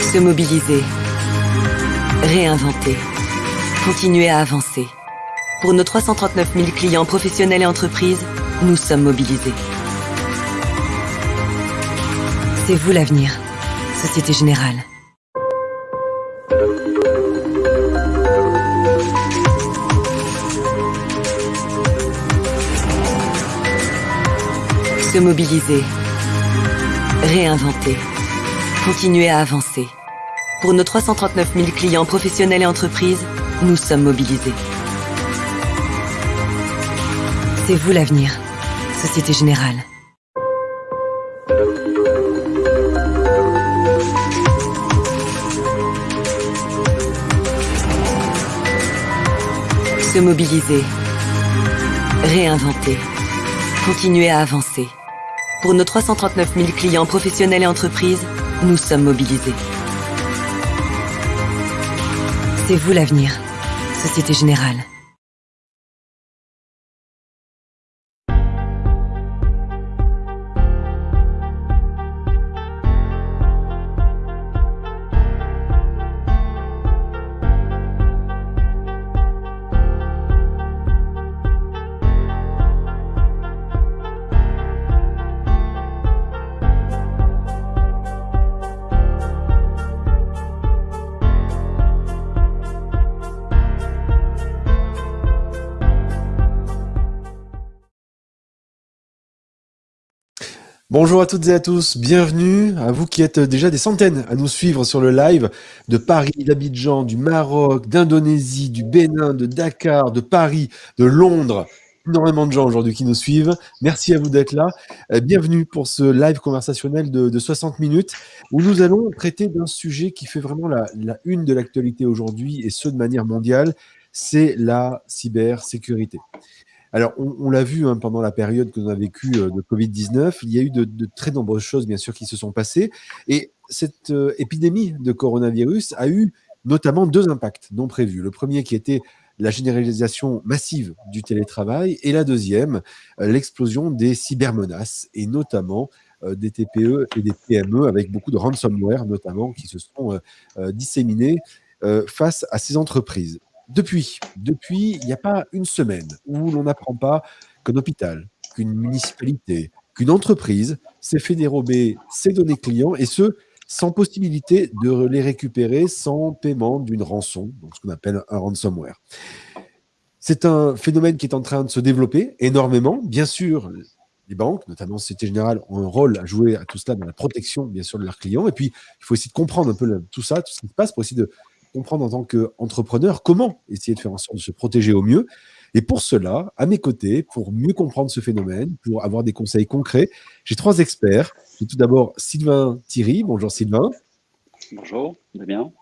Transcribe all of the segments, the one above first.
Se mobiliser. Réinventer. Continuer à avancer. Pour nos 339 000 clients professionnels et entreprises, nous sommes mobilisés. C'est vous l'avenir. Société Générale. Se mobiliser. Réinventer. Continuer à avancer. Pour nos 339 000 clients professionnels et entreprises, nous sommes mobilisés. C'est vous l'avenir. Société Générale. Se mobiliser. Réinventer. Continuer à avancer. Pour nos 339 000 clients professionnels et entreprises, nous sommes mobilisés. C'est vous l'avenir. Société Générale. Bonjour à toutes et à tous, bienvenue à vous qui êtes déjà des centaines à nous suivre sur le live de Paris, d'Abidjan, du Maroc, d'Indonésie, du Bénin, de Dakar, de Paris, de Londres. Énormément de gens aujourd'hui qui nous suivent. Merci à vous d'être là. Euh, bienvenue pour ce live conversationnel de, 60 minutes où nous allons traiter d'un sujet qui fait vraiment la, la une de l'actualité aujourd'hui et ce de manière mondiale, c'est la cybersécurité. Alors, on, l'a vu hein, pendant la période que l'on a vécue euh, de Covid-19, il y a eu de, très nombreuses choses, bien sûr, qui se sont passées. Et cette euh, épidémie de coronavirus a eu notamment deux impacts non prévus. Le premier qui était la généralisation massive du télétravail et la deuxième, euh, l'explosion des cybermenaces et notamment des TPE et des PME avec beaucoup de ransomware notamment qui se sont disséminés face à ces entreprises. Depuis, depuis, il n'y a pas une semaine où l'on n'apprend pas qu'un hôpital, qu'une municipalité, qu'une entreprise s'est fait dérober ses données clients et ce, sans possibilité de les récupérer sans paiement d'une rançon, donc ce qu'on appelle un ransomware. C'est un phénomène qui est en train de se développer énormément. Bien sûr, les banques, notamment Société Générale, ont un rôle à jouer à tout cela dans la protection, bien sûr, de leurs clients. Et puis, il faut essayer de comprendre un peu tout ça, tout ce qui se passe, pour essayer de comprendre en tant qu'entrepreneur comment essayer de faire en sorte de se protéger au mieux. Et pour cela, à mes côtés, pour mieux comprendre ce phénomène, pour avoir des conseils concrets, j'ai trois experts. Tout d'abord Sylvain Thierry. Bonjour Sylvain. Bonjour, bien.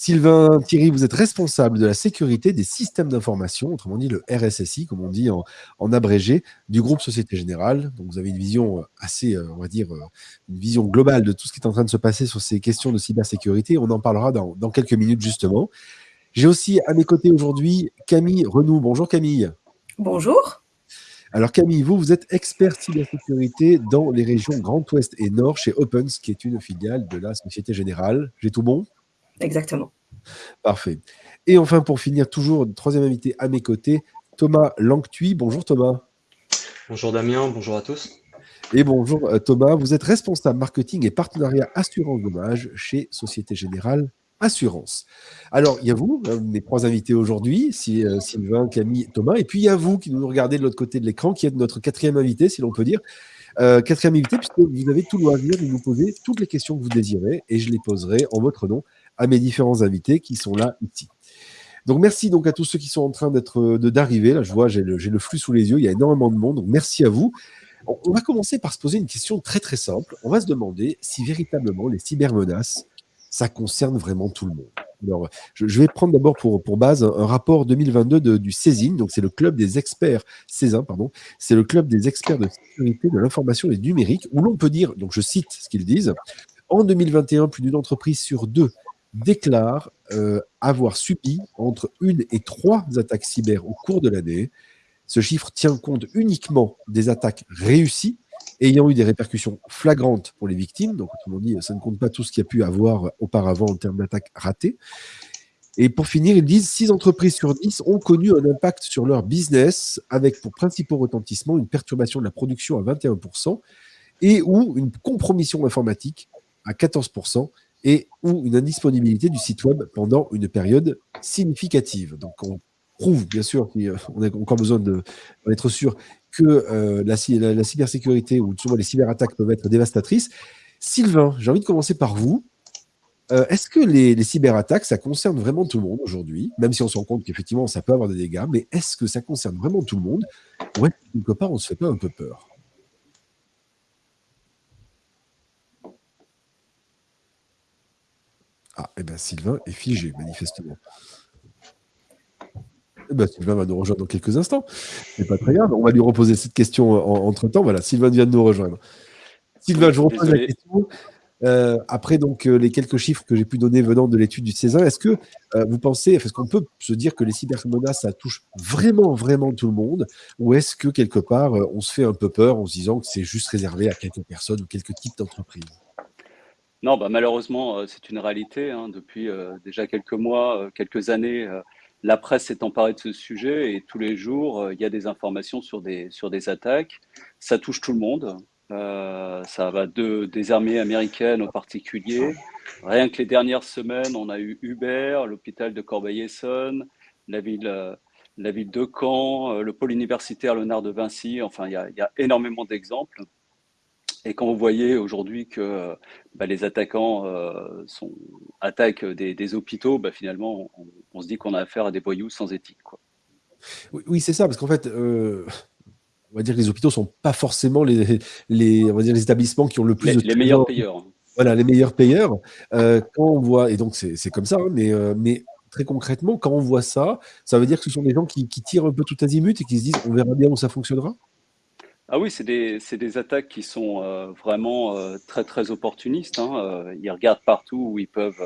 Sylvain Thierry, vous êtes responsable de la sécurité des systèmes d'information, autrement dit le RSSI, comme on dit en, abrégé, du groupe Société Générale. Donc vous avez une vision euh, assez, euh, on va dire, euh, une vision globale de tout ce qui est en train de se passer sur ces questions de cybersécurité. On en parlera dans, dans quelques minutes justement. J'ai aussi à mes côtés aujourd'hui Camille Renou. Bonjour Camille. Bonjour. Alors Camille, vous, vous êtes expert cybersécurité dans les régions Grand Ouest et Nord chez Opens, qui est une filiale de la Société Générale. J'ai tout bon? Exactement. Parfait. Et enfin, pour finir, toujours, troisième invité à mes côtés, Thomas Langtuy. Bonjour Thomas. Bonjour Damien, bonjour à tous. Et bonjour euh, Thomas, vous êtes responsable marketing et partenariat assurance dommage chez Société Générale Assurance. Alors, il y a vous, hein, mes trois invités aujourd'hui, euh, Sylvain, Camille, Thomas, et puis il y a vous qui nous regardez de l'autre côté de l'écran, qui êtes notre quatrième invité, si l'on peut dire. Euh, quatrième invité, puisque vous avez tout le loisir de nous poser toutes les questions que vous désirez, et je les poserai en votre nom à mes différents invités qui sont là ici. Donc merci donc à tous ceux qui sont en train d'être d'arriver. Là, je vois, j'ai le, le, flux sous les yeux. Il y a énormément de monde. Donc merci à vous. On, va commencer par se poser une question très très simple. On va se demander si véritablement les cybermenaces, ça concerne vraiment tout le monde. Alors, je, vais prendre d'abord pour, pour base un, rapport 2022 du CESIN, donc c'est le club des experts, CESIN, pardon, c'est le club des experts de sécurité de l'information et du numérique, où l'on peut dire, donc je cite ce qu'ils disent, en 2021, plus d'une entreprise sur deux déclare euh, avoir subi entre une et trois attaques cyber au cours de l'année. Ce chiffre tient compte uniquement des attaques réussies ayant eu des répercussions flagrantes pour les victimes. Donc, autrement dit, ça ne compte pas tout ce qu'il y a pu avoir auparavant en termes d'attaques ratées. Et pour finir, ils disent 6 entreprises sur 10 ont connu un impact sur leur business avec pour principaux retentissement une perturbation de la production à 21% et ou une compromission informatique à 14% et ou une indisponibilité du site web pendant une période significative. Donc on prouve bien sûr qu'on a encore besoin d'être sûr que euh, la, la, cybersécurité ou souvent les cyberattaques peuvent être dévastatrices. Sylvain, j'ai envie de commencer par vous. Euh, est-ce que les, cyberattaques, ça concerne vraiment tout le monde aujourd'hui? Même si on se rend compte qu'effectivement, ça peut avoir des dégâts, mais est-ce que ça concerne vraiment tout le monde? Ou est quelque part, on se fait pas un peu peur? Ah, et eh bien Sylvain est figé, manifestement. Eh ben, Sylvain va nous rejoindre dans quelques instants. C'est pas très grave. On va lui reposer cette question entre-temps. Voilà, Sylvain vient de nous rejoindre. Sylvain, je vous repose la question. Euh, après donc euh, les quelques chiffres que j'ai pu donner venant de l'étude du César, est-ce que euh, vous pensez, est-ce qu'on peut se dire que les cybermenaces, ça touche vraiment, vraiment tout le monde? Ou est-ce que quelque part, on se fait un peu peur en se disant que c'est juste réservé à quelques personnes ou quelques types d'entreprises? Non, bah, malheureusement, c'est une réalité. Hein. Depuis déjà quelques mois, quelques années, la presse s'est emparée de ce sujet et tous les jours, il y a des informations sur des, sur des attaques. Ça touche tout le monde. Euh, ça va de, des armées américaines en particulier. Rien que les dernières semaines, on a eu Uber, l'hôpital de Corbeil-Essonne, la ville, euh, la ville de Caen, euh, le pôle universitaire Léonard de Vinci. Enfin, il y a, y a énormément d'exemples. Et quand vous voyez aujourd'hui que bah, les attaquants sont, attaquent des, des hôpitaux, bah, finalement, on, se dit qu'on a affaire à des voyous sans éthique. Quoi. Oui, oui c'est ça, parce qu'en fait, on va dire que les hôpitaux sont pas forcément les, les, on va dire les établissements qui ont le plus les, de les meilleurs payeurs. Voilà, les meilleurs payeurs. Euh, quand on voit, et donc c'est comme ça, hein, mais, euh, mais très concrètement, quand on voit ça, ça veut dire que ce sont des gens qui, qui tirent un peu tout azimut et qui se disent on verra bien où ça fonctionnera? Ah oui, c'est des, des, attaques qui sont euh, vraiment très très opportunistes. Hein. ils regardent partout où ils peuvent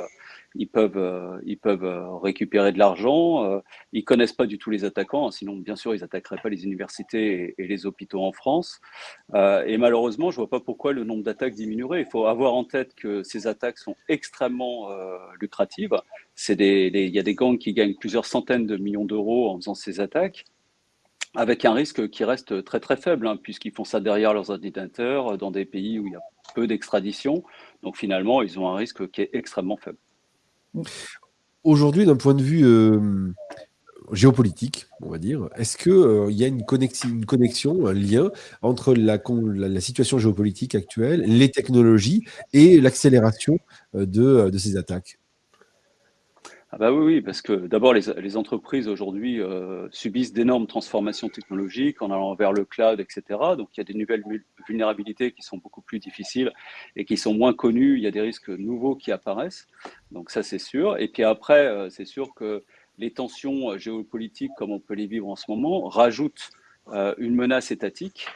ils peuvent, euh, ils peuvent euh, récupérer de l'argent. Euh, ils connaissent pas du tout les attaquants, hein, sinon bien sûr ils attaqueraient pas les universités et, les hôpitaux en France. et malheureusement, je vois pas pourquoi le nombre d'attaques diminuerait. Il faut avoir en tête que ces attaques sont extrêmement lucratives. C'est il y a des gangs qui gagnent plusieurs centaines de millions d'euros en faisant ces attaques avec un risque qui reste très très faible, hein, puisqu'ils font ça derrière leurs ordinateurs, dans des pays où il y a peu d'extradition. Donc finalement, ils ont un risque qui est extrêmement faible. Aujourd'hui, d'un point de vue euh, géopolitique, on va dire, est-ce qu'il euh, y a une connexion, un lien entre la, la, situation géopolitique actuelle, les technologies et l'accélération euh, de ces attaques? Ah bah oui, oui, parce que d'abord, les, entreprises aujourd'hui euh, subissent d'énormes transformations technologiques en allant vers le cloud, etc. Donc, il y a des nouvelles vulnérabilités qui sont beaucoup plus difficiles et qui sont moins connues. Il y a des risques nouveaux qui apparaissent. Donc, ça, c'est sûr. Et puis après, euh, c'est sûr que les tensions géopolitiques, comme on peut les vivre en ce moment, rajoutent euh, une menace étatique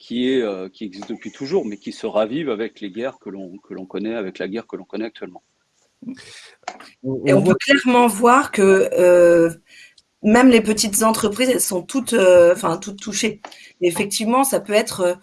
qui, qui existe depuis toujours, mais qui se ravive avec les guerres que l'on connaît, avec la guerre que l'on connaît actuellement. Et on peut clairement voir que euh, même les petites entreprises, elles sont toutes, euh, enfin, toutes touchées. effectivement, ça peut être euh,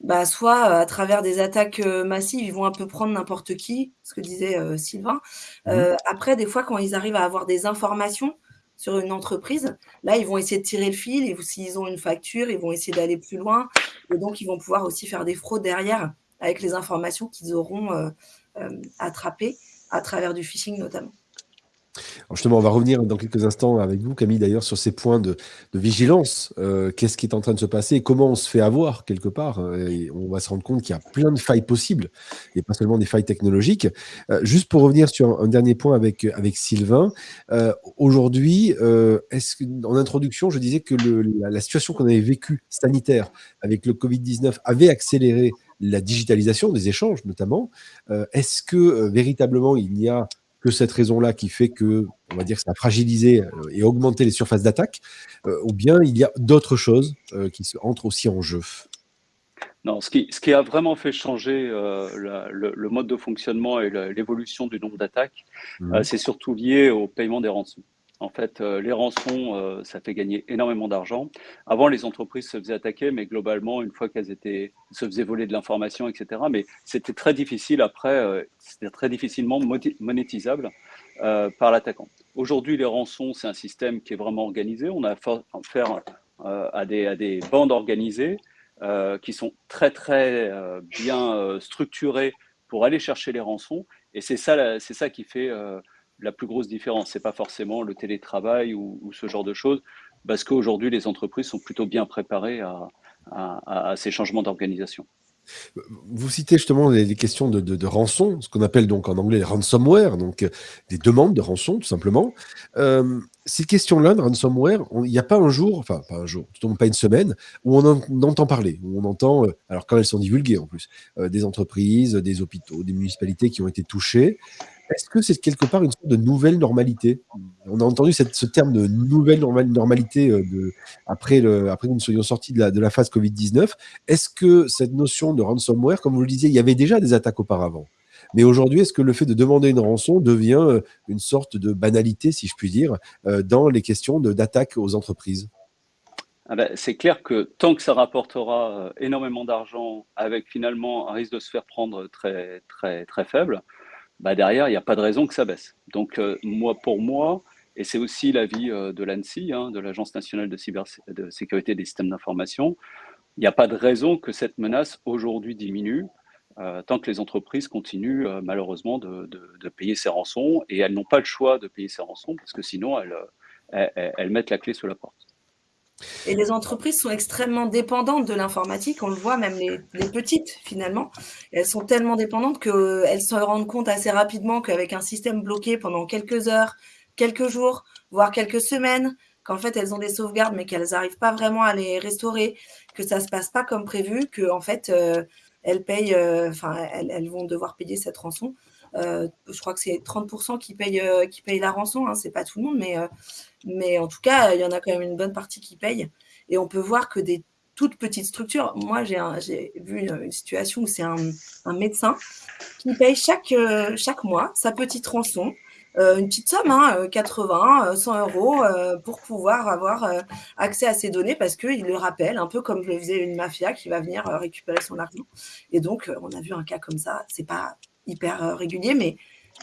bah, soit à travers des attaques massives, ils vont un peu prendre n'importe qui, ce que disait Sylvain. Mmh. après, des fois, quand ils arrivent à avoir des informations sur une entreprise, là, ils vont essayer de tirer le fil. Et s'ils ont une facture, ils vont essayer d'aller plus loin. Et donc, ils vont pouvoir aussi faire des fraudes derrière avec les informations qu'ils auront attrapées à travers du phishing notamment. justement, on va revenir dans quelques instants avec vous, Camille, d'ailleurs, sur ces points de, vigilance. Euh, qu'est-ce qui est en train de se passer comment on se fait avoir quelque part et On va se rendre compte qu'il y a plein de failles possibles et pas seulement des failles technologiques. Euh, juste pour revenir sur un, dernier point avec, avec Sylvain, euh, aujourd'hui, est-ce en introduction, je disais que la, la, situation qu'on avait vécue sanitaire avec le Covid-19 avait accéléré la digitalisation des échanges notamment. Euh, est-ce que euh, véritablement il n'y a que cette raison-là qui fait que, on va dire, ça a fragilisé euh, et augmenté les surfaces d'attaque, ou bien il y a d'autres choses qui entrent aussi en jeu? Non, ce qui, ce qui, a vraiment fait changer le, mode de fonctionnement et l'évolution du nombre d'attaques, mmh. c'est surtout lié au paiement des rançons. En fait, les rançons, ça fait gagner énormément d'argent. Avant, les entreprises se faisaient attaquer, mais globalement, une fois qu'elles étaient, se faisaient voler de l'information, etc. Mais c'était très difficile après, c'était très difficilement monétisable par l'attaquant. Aujourd'hui, les rançons, c'est un système qui est vraiment organisé. On a affaire à des, bandes organisées qui sont très, très bien structurées pour aller chercher les rançons. Et c'est ça qui fait la plus grosse différence. C'est pas forcément le télétravail ou, ce genre de choses, parce qu'aujourd'hui, les entreprises sont plutôt bien préparées à ces changements d'organisation. Vous citez justement les, questions de, rançon, ce qu'on appelle donc en anglais ransomware, donc euh, des demandes de rançon tout simplement. Euh, ces questions-là de ransomware, il n'y a pas un jour, enfin pas un jour, tout pas une semaine, où on, en, entend parler, où on entend, euh, alors quand elles sont divulguées en plus, des entreprises, des hôpitaux, des municipalités qui ont été touchées. Est-ce que c'est quelque part une sorte de nouvelle normalité? On a entendu ce terme de nouvelle normalité euh, après, que nous soyons sortis de la, de la phase Covid-19. Est-ce que cette notion de ransomware, comme vous le disiez, il y avait déjà des attaques auparavant? Mais aujourd'hui, est-ce que le fait de demander une rançon devient euh, une sorte de banalité, si je puis dire, euh, dans les questions d'attaque aux entreprises? Ah ben, c'est clair que tant que ça rapportera énormément d'argent avec finalement un risque de se faire prendre très, très, très faible, bah derrière, il n'y a pas de raison que ça baisse. Donc, euh, moi, pour moi, et c'est aussi l'avis euh, de l'ANSI, hein, de l'Agence nationale de, cyber sécurité des systèmes d'information, il n'y a pas de raison que cette menace aujourd'hui diminue euh, tant que les entreprises continuent malheureusement de, payer ces rançons et elles n'ont pas le choix de payer ces rançons parce que sinon elles, elles mettent la clé sous la porte. Et les entreprises sont extrêmement dépendantes de l'informatique. On le voit, même les, petites, finalement. Elles sont tellement dépendantes qu'elles se rendent compte assez rapidement qu'avec un système bloqué pendant quelques heures, quelques jours, voire quelques semaines, qu'en fait, elles ont des sauvegardes, mais qu'elles n'arrivent pas vraiment à les restaurer, que ça ne se passe pas comme prévu, que en fait, euh, elles payent, euh, elles, vont devoir payer cette rançon. Euh, je crois que c'est 30% qui payent, qui payent la rançon. Hein, c'est pas tout le monde, mais mais en tout cas, il y en a quand même une bonne partie qui paye. Et on peut voir que des toutes petites structures, moi j'ai vu une, situation où c'est un, médecin qui paye chaque, euh, chaque mois sa petite rançon. Euh, une petite somme, hein, 80, euh, 100 euros, pour pouvoir avoir accès à ces données parce qu'il le rappelle, un peu comme le faisait une mafia qui va venir récupérer son argent. Et donc, on a vu un cas comme ça. C'est pas hyper régulier, mais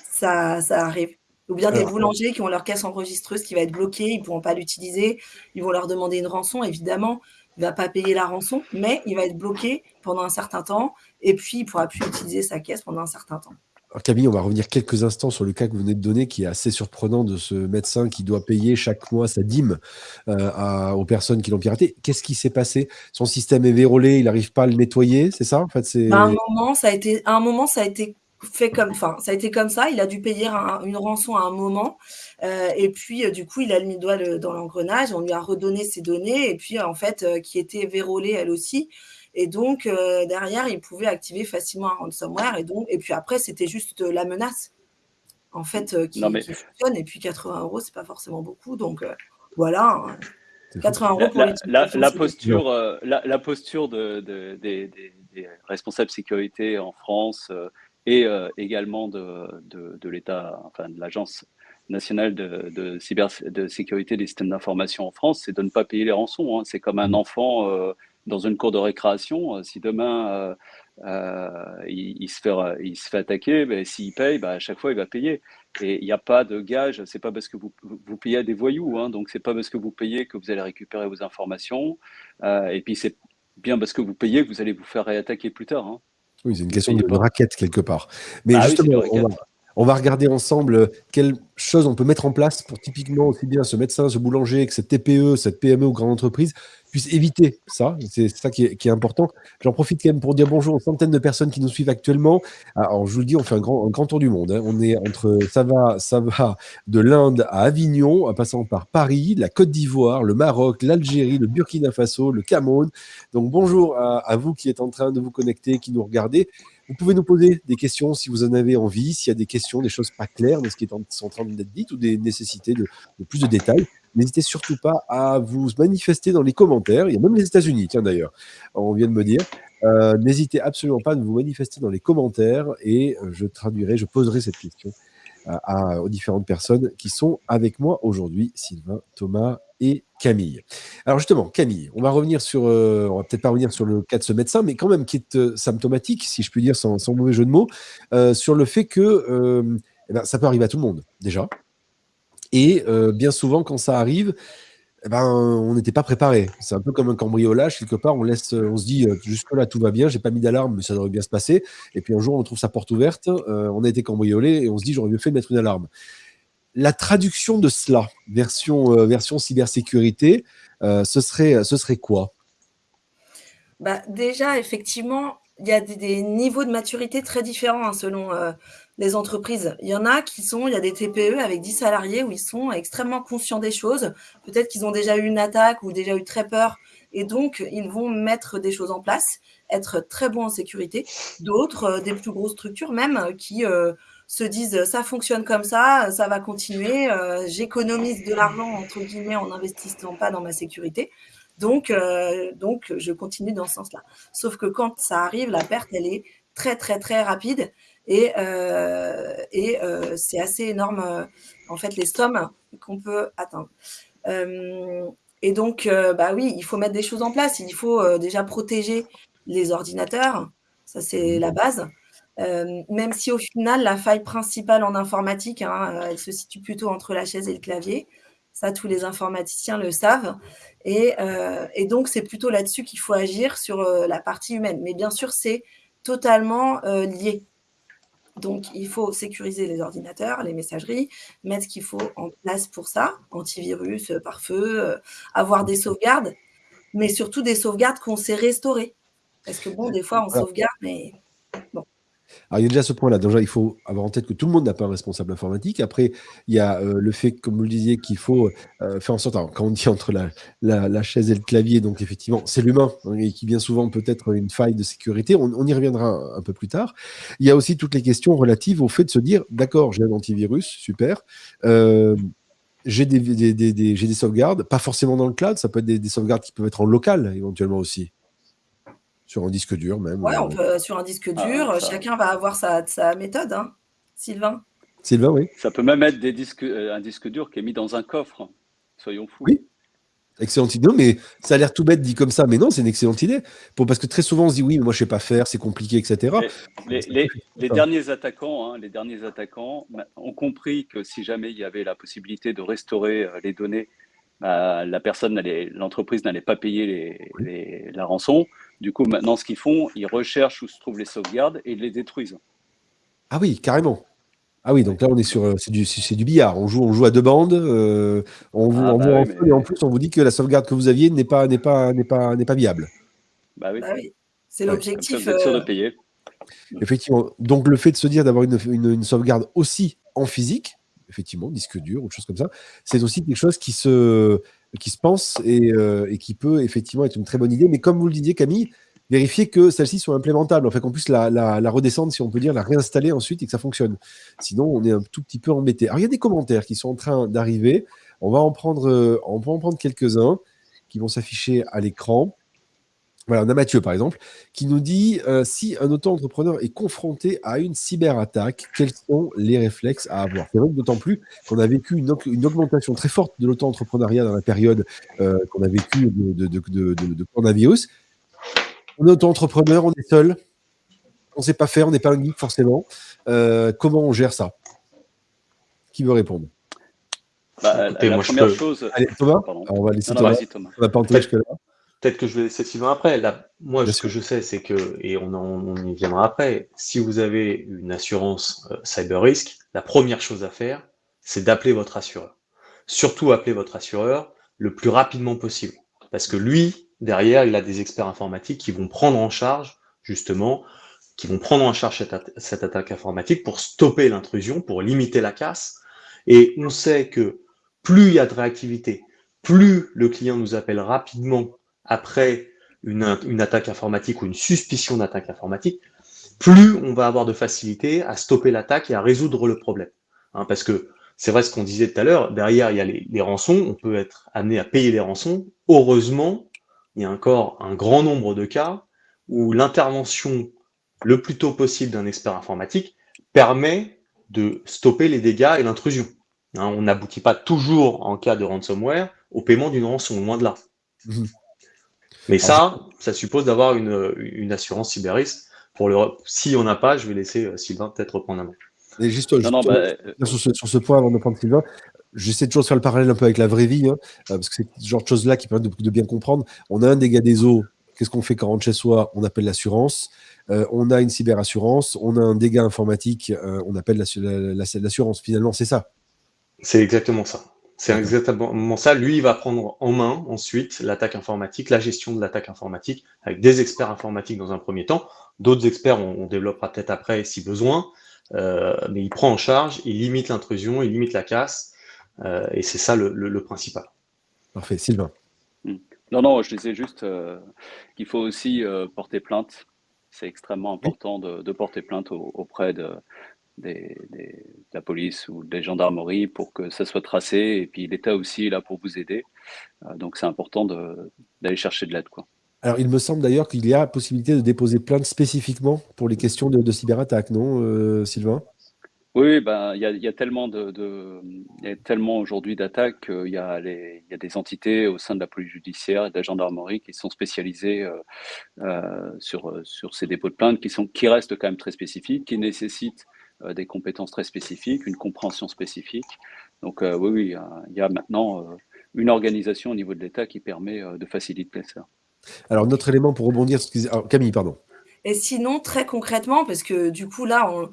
ça, ça arrive. Ou bien des boulangers qui ont leur caisse enregistreuse qui va être bloquée, ils ne pourront pas l'utiliser, ils vont leur demander une rançon, évidemment, il ne va pas payer la rançon, mais il va être bloqué pendant un certain temps, et puis il ne pourra plus utiliser sa caisse pendant un certain temps. Alors Camille, on va revenir quelques instants sur le cas que vous venez de donner, qui est assez surprenant de ce médecin qui doit payer chaque mois sa dîme euh, aux personnes qui l'ont piraté. Qu'est-ce qui s'est passé? Son système est vérolé, il n'arrive pas à le nettoyer, c'est ça? En fait, à un moment, ça a été, à un moment, ça a été fait comme, enfin, ça a été comme ça. Il a dû payer une rançon à un moment, euh, et puis euh, du coup, il a mis le doigt dans l'engrenage. On lui a redonné ses données, et puis en fait, euh, qui était vérolée elle aussi. Et donc derrière, il pouvait activer facilement un ransomware. Et donc, et puis après, c'était juste la menace, en fait, qui, fonctionne. Et puis 80 euros, c'est pas forcément beaucoup. Donc voilà. 80 hein. euros pour la, la, la posture, la, posture de, des, des, responsables sécurité en France et euh, également de, de, l'État, enfin de l'Agence nationale de, de, cyber, de sécurité des systèmes d'information en France, c'est de ne pas payer les rançons. Hein. C'est comme un mmh. enfant euh, dans une cour de récréation. Euh, si demain il, se fait, il se fait attaquer, ben, s'il paye, ben, à chaque fois il va payer. Et il n'y a pas de gage. C'est pas parce que vous, vous payez à des voyous. Hein, donc c'est pas parce que vous payez que vous allez récupérer vos informations. et puis c'est bien parce que vous payez que vous allez vous faire réattaquer plus tard. Hein. Oui, c'est une question de, raquette quelque part. Mais ah justement, on, va, regarder ensemble quelles choses on peut mettre en place pour typiquement aussi bien ce médecin, ce boulanger, que cette TPE, cette PME ou grande entreprise puisse éviter ça. C'est ça qui est, important. J'en profite quand même pour dire bonjour aux centaines de personnes qui nous suivent actuellement. Alors, je vous le dis, on fait un grand, grand tour du monde. Hein. On est entre, ça va, ça va de l'Inde à Avignon, en passant par Paris, la Côte d'Ivoire, le Maroc, l'Algérie, le Burkina Faso, le Cameroun. Donc, bonjour à, vous qui êtes en train de vous connecter, qui nous regardez. Vous pouvez nous poser des questions si vous en avez envie, s'il y a des questions, des choses pas claires de ce qui est en, en train d'être ou des nécessités de, plus de détails. N'hésitez surtout pas à vous manifester dans les commentaires. Il y a même les États-Unis, tiens d'ailleurs, on vient de me dire. Euh, n'hésitez absolument pas à vous manifester dans les commentaires et euh, je traduirai, je poserai cette question à, aux différentes personnes qui sont avec moi aujourd'hui, Sylvain, Thomas et Camille. Alors justement, Camille, on va revenir sur, on va peut-être pas revenir sur le cas de ce médecin, mais quand même qui est symptomatique, si je puis dire sans, mauvais jeu de mots, sur le fait que eh ben, ça peut arriver à tout le monde déjà. Et bien souvent, quand ça arrive, eh ben, on n'était pas préparé. C'est un peu comme un cambriolage, quelque part, on laisse, on se dit, euh, jusque-là, tout va bien, j'ai pas mis d'alarme, mais ça devrait bien se passer. Et puis un jour, on trouve sa porte ouverte, euh, on a été cambriolé, et on se dit, j'aurais mieux fait de mettre une alarme. La traduction de cela, version, euh, version cybersécurité, ce, serait, ce serait quoi? Bah, Déjà, effectivement, il y a des, niveaux de maturité très différents hein, selon les entreprises. Il y en a qui sont, il y a des TPE avec 10 salariés où ils sont extrêmement conscients des choses. Peut-être qu'ils ont déjà eu une attaque ou déjà eu très peur et donc ils vont mettre des choses en place, être très bons en sécurité. D'autres, euh, des plus grosses structures même, qui euh, se disent ça fonctionne comme ça, ça va continuer, euh, j'économise de l'argent entre guillemets en n'investissant pas dans ma sécurité. Donc, donc, je continue dans ce sens-là. Sauf que quand ça arrive, la perte, elle est très, très, très rapide. Et, euh, et euh, c'est assez énorme, euh, en fait, les sommes qu'on peut atteindre. et donc, bah oui, il faut mettre des choses en place. Il faut déjà protéger les ordinateurs. Ça, c'est la base. même si au final, la faille principale en informatique, hein, elle se situe plutôt entre la chaise et le clavier. Ça, tous les informaticiens le savent. Et, et donc, c'est plutôt là-dessus qu'il faut agir sur la partie humaine. Mais bien sûr, c'est totalement lié. Donc, il faut sécuriser les ordinateurs, les messageries, mettre ce qu'il faut en place pour ça, antivirus, euh, pare-feu, euh, avoir des sauvegardes, mais surtout des sauvegardes qu'on sait restaurer. Parce que bon, des fois, on sauvegarde, mais bon. Alors, il y a déjà ce point-là. Déjà, il faut avoir en tête que tout le monde n'a pas un responsable informatique. Après, il y a euh, le fait, comme vous le disiez, qu'il faut euh, faire en sorte, quand on dit entre la, la, chaise et le clavier, donc effectivement, c'est l'humain, hein, et qui vient souvent peut-être une faille de sécurité. On, y reviendra un, peu plus tard. Il y a aussi toutes les questions relatives au fait de se dire, d'accord, j'ai un antivirus, super. Euh, j'ai des, des, sauvegardes, pas forcément dans le cloud, ça peut être des, sauvegardes qui peuvent être en local éventuellement aussi. Sur un disque dur même. Ouais, on peut, sur un disque ah, dur, chacun va avoir sa, sa méthode, hein. Sylvain? Sylvain, oui. Ça peut même être des disques, euh, un disque dur qui est mis dans un coffre. Soyons fous. Oui. Excellente idée, mais ça a l'air tout bête dit comme ça, mais non, c'est une excellente idée. Pour, parce que très souvent, on se dit oui, mais moi je sais pas faire, c'est compliqué, etc. Les, les, derniers attaquants, hein, les derniers attaquants ont compris que si jamais il y avait la possibilité de restaurer euh, les données, bah, la personne, l'entreprise n'allait pas payer la rançon. Du coup, maintenant, ce qu'ils font, ils recherchent où se trouvent les sauvegardes et ils les détruisent. Ah oui, carrément. Ah oui, donc là, on est sur, euh, c'est du, du, billard. On joue, on joue à deux bandes. Euh, on vous, ah bah et en plus, on vous dit que la sauvegarde que vous aviez n'est pas, n'est pas, n'est pas, n'est pas viable. Bah oui. Bah c'est l'objectif. Euh... de payer. Effectivement. Donc le fait de se dire d'avoir une, une, sauvegarde aussi en physique, effectivement, disque dur ou chose comme ça, c'est aussi quelque chose qui se, pense euh, et, qui peut effectivement être une très bonne idée. Mais comme vous le disiez, Camille, vérifier que celles-ci sont implémentables, en fait qu'on puisse la, la, redescendre, si on peut dire, la réinstaller ensuite et que ça fonctionne. Sinon, on est un tout petit peu embêté. Alors, il y a des commentaires qui sont en train d'arriver. On va en prendre, euh, on va en prendre quelques-uns qui vont s'afficher à l'écran. Voilà, on a Mathieu, par exemple, qui nous dit euh, si un auto-entrepreneur est confronté à une cyberattaque, quels sont les réflexes à avoir? C'est vrai d'autant plus qu'on a vécu une, augmentation très forte de l'auto-entrepreneuriat dans la période euh, qu'on a vécu de, de, coronavirus. On est auto-entrepreneur, on est seul, on ne sait pas faire, on n'est pas un geek forcément. Euh, comment on gère ça? Qui veut répondre? Bah, la, première chose. Allez, Thomas, on va laisser Thomas. On va pas en. Peut-être que je vais laisser Sylvain après. Là, moi, ce que je sais, c'est que, et on, on, y viendra après, si vous avez une assurance euh, cyber risk, la première chose à faire, c'est d'appeler votre assureur. Surtout appeler votre assureur le plus rapidement possible. Parce que lui, derrière, il a des experts informatiques qui vont prendre en charge, justement, qui vont prendre en charge cette, cette attaque informatique pour stopper l'intrusion, pour limiter la casse. Et on sait que plus il y a de réactivité, plus le client nous appelle rapidement après une, attaque informatique ou une suspicion d'attaque informatique, plus on va avoir de facilité à stopper l'attaque et à résoudre le problème. Hein, parce que c'est vrai ce qu'on disait tout à l'heure, derrière il y a les, rançons, on peut être amené à payer les rançons. Heureusement, il y a encore un grand nombre de cas où l'intervention le plus tôt possible d'un expert informatique permet de stopper les dégâts et l'intrusion. Hein, on n'aboutit pas toujours, en cas de ransomware, au paiement d'une rançon, loin de là. Mais ça, ça suppose d'avoir une, assurance cyberiste. Pour le, si on n'a pas, je vais laisser euh, Sylvain peut-être reprendre la main. Et juste, bah, euh, sur, ce, point, avant de prendre Sylvain, j'essaie toujours de faire le parallèle un peu avec la vraie vie, hein, euh, parce que c'est ce genre de choses-là qui permettent de, bien comprendre. On a un dégât des eaux. Qu'est-ce qu'on fait quand on rentre chez soi? On appelle l'assurance. on a une cyberassurance. On a un dégât informatique. on appelle l'assurance. Finalement, c'est ça. C'est exactement ça. C'est exactement ça. Lui, il va prendre en main ensuite l'attaque informatique, la gestion de l'attaque informatique, avec des experts informatiques dans un premier temps. D'autres experts, on, développera peut-être après si besoin. Euh, mais il prend en charge, il limite l'intrusion, il limite la casse. Euh, et c'est ça le, principal. Parfait. Sylvain. Hmm. Non, non, je disais juste euh, qu'il faut aussi porter plainte. C'est extrêmement important de, porter plainte auprès de, des, de la police ou des gendarmeries pour que ça soit tracé. Et puis l'État aussi est là pour vous aider. Euh, donc c'est important d'aller chercher de l'aide. Alors, il me semble d'ailleurs qu'il y a possibilité de déposer plainte spécifiquement pour les questions de, cyberattaque, non, euh, Sylvain? Oui, ben, il y, a, tellement, de, de tellement aujourd'hui d'attaques qu'il y, a y a des entités au sein de la police judiciaire et de la gendarmerie qui sont spécialisées euh, sur, sur ces dépôts de plainte, qui, sont, qui restent quand même très spécifiques, qui nécessitent euh, des compétences très spécifiques, une compréhension spécifique. Donc euh, oui, oui, il y a maintenant euh, une organisation au niveau de l'État qui permet de faciliter ça. Alors, notre élément pour rebondir, Camille, pardon. Et sinon, très concrètement, parce que du coup, là, on...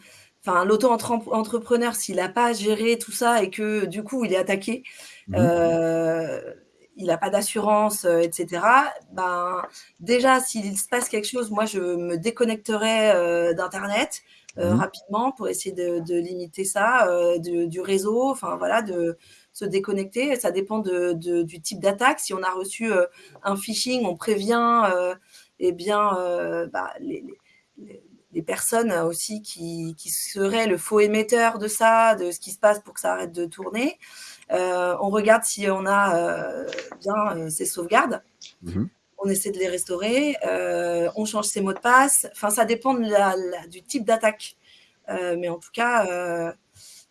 enfin, l'auto-entrepreneur, s'il n'a pas géré tout ça et que du coup, il est attaqué, mhm. il n'a pas d'assurance, etc., ben, déjà, s'il se passe quelque chose, moi, je me déconnecterai d'Internet. Euh, mmh. rapidement pour essayer de, limiter ça, euh, du réseau, enfin voilà, de se déconnecter. Ça dépend de, du type d'attaque. Si on a reçu euh, un phishing, on prévient eh bien, bah, les, les, personnes aussi qui, qui, seraient le faux émetteur de ça, de ce qui se passe pour que ça arrête de tourner. on regarde si on a bien ces sauvegardes. Mmh on essaie de les restaurer, euh, on change ses mots de passe. Enfin, ça dépend du type d'attaque. Euh, mais en tout cas, euh,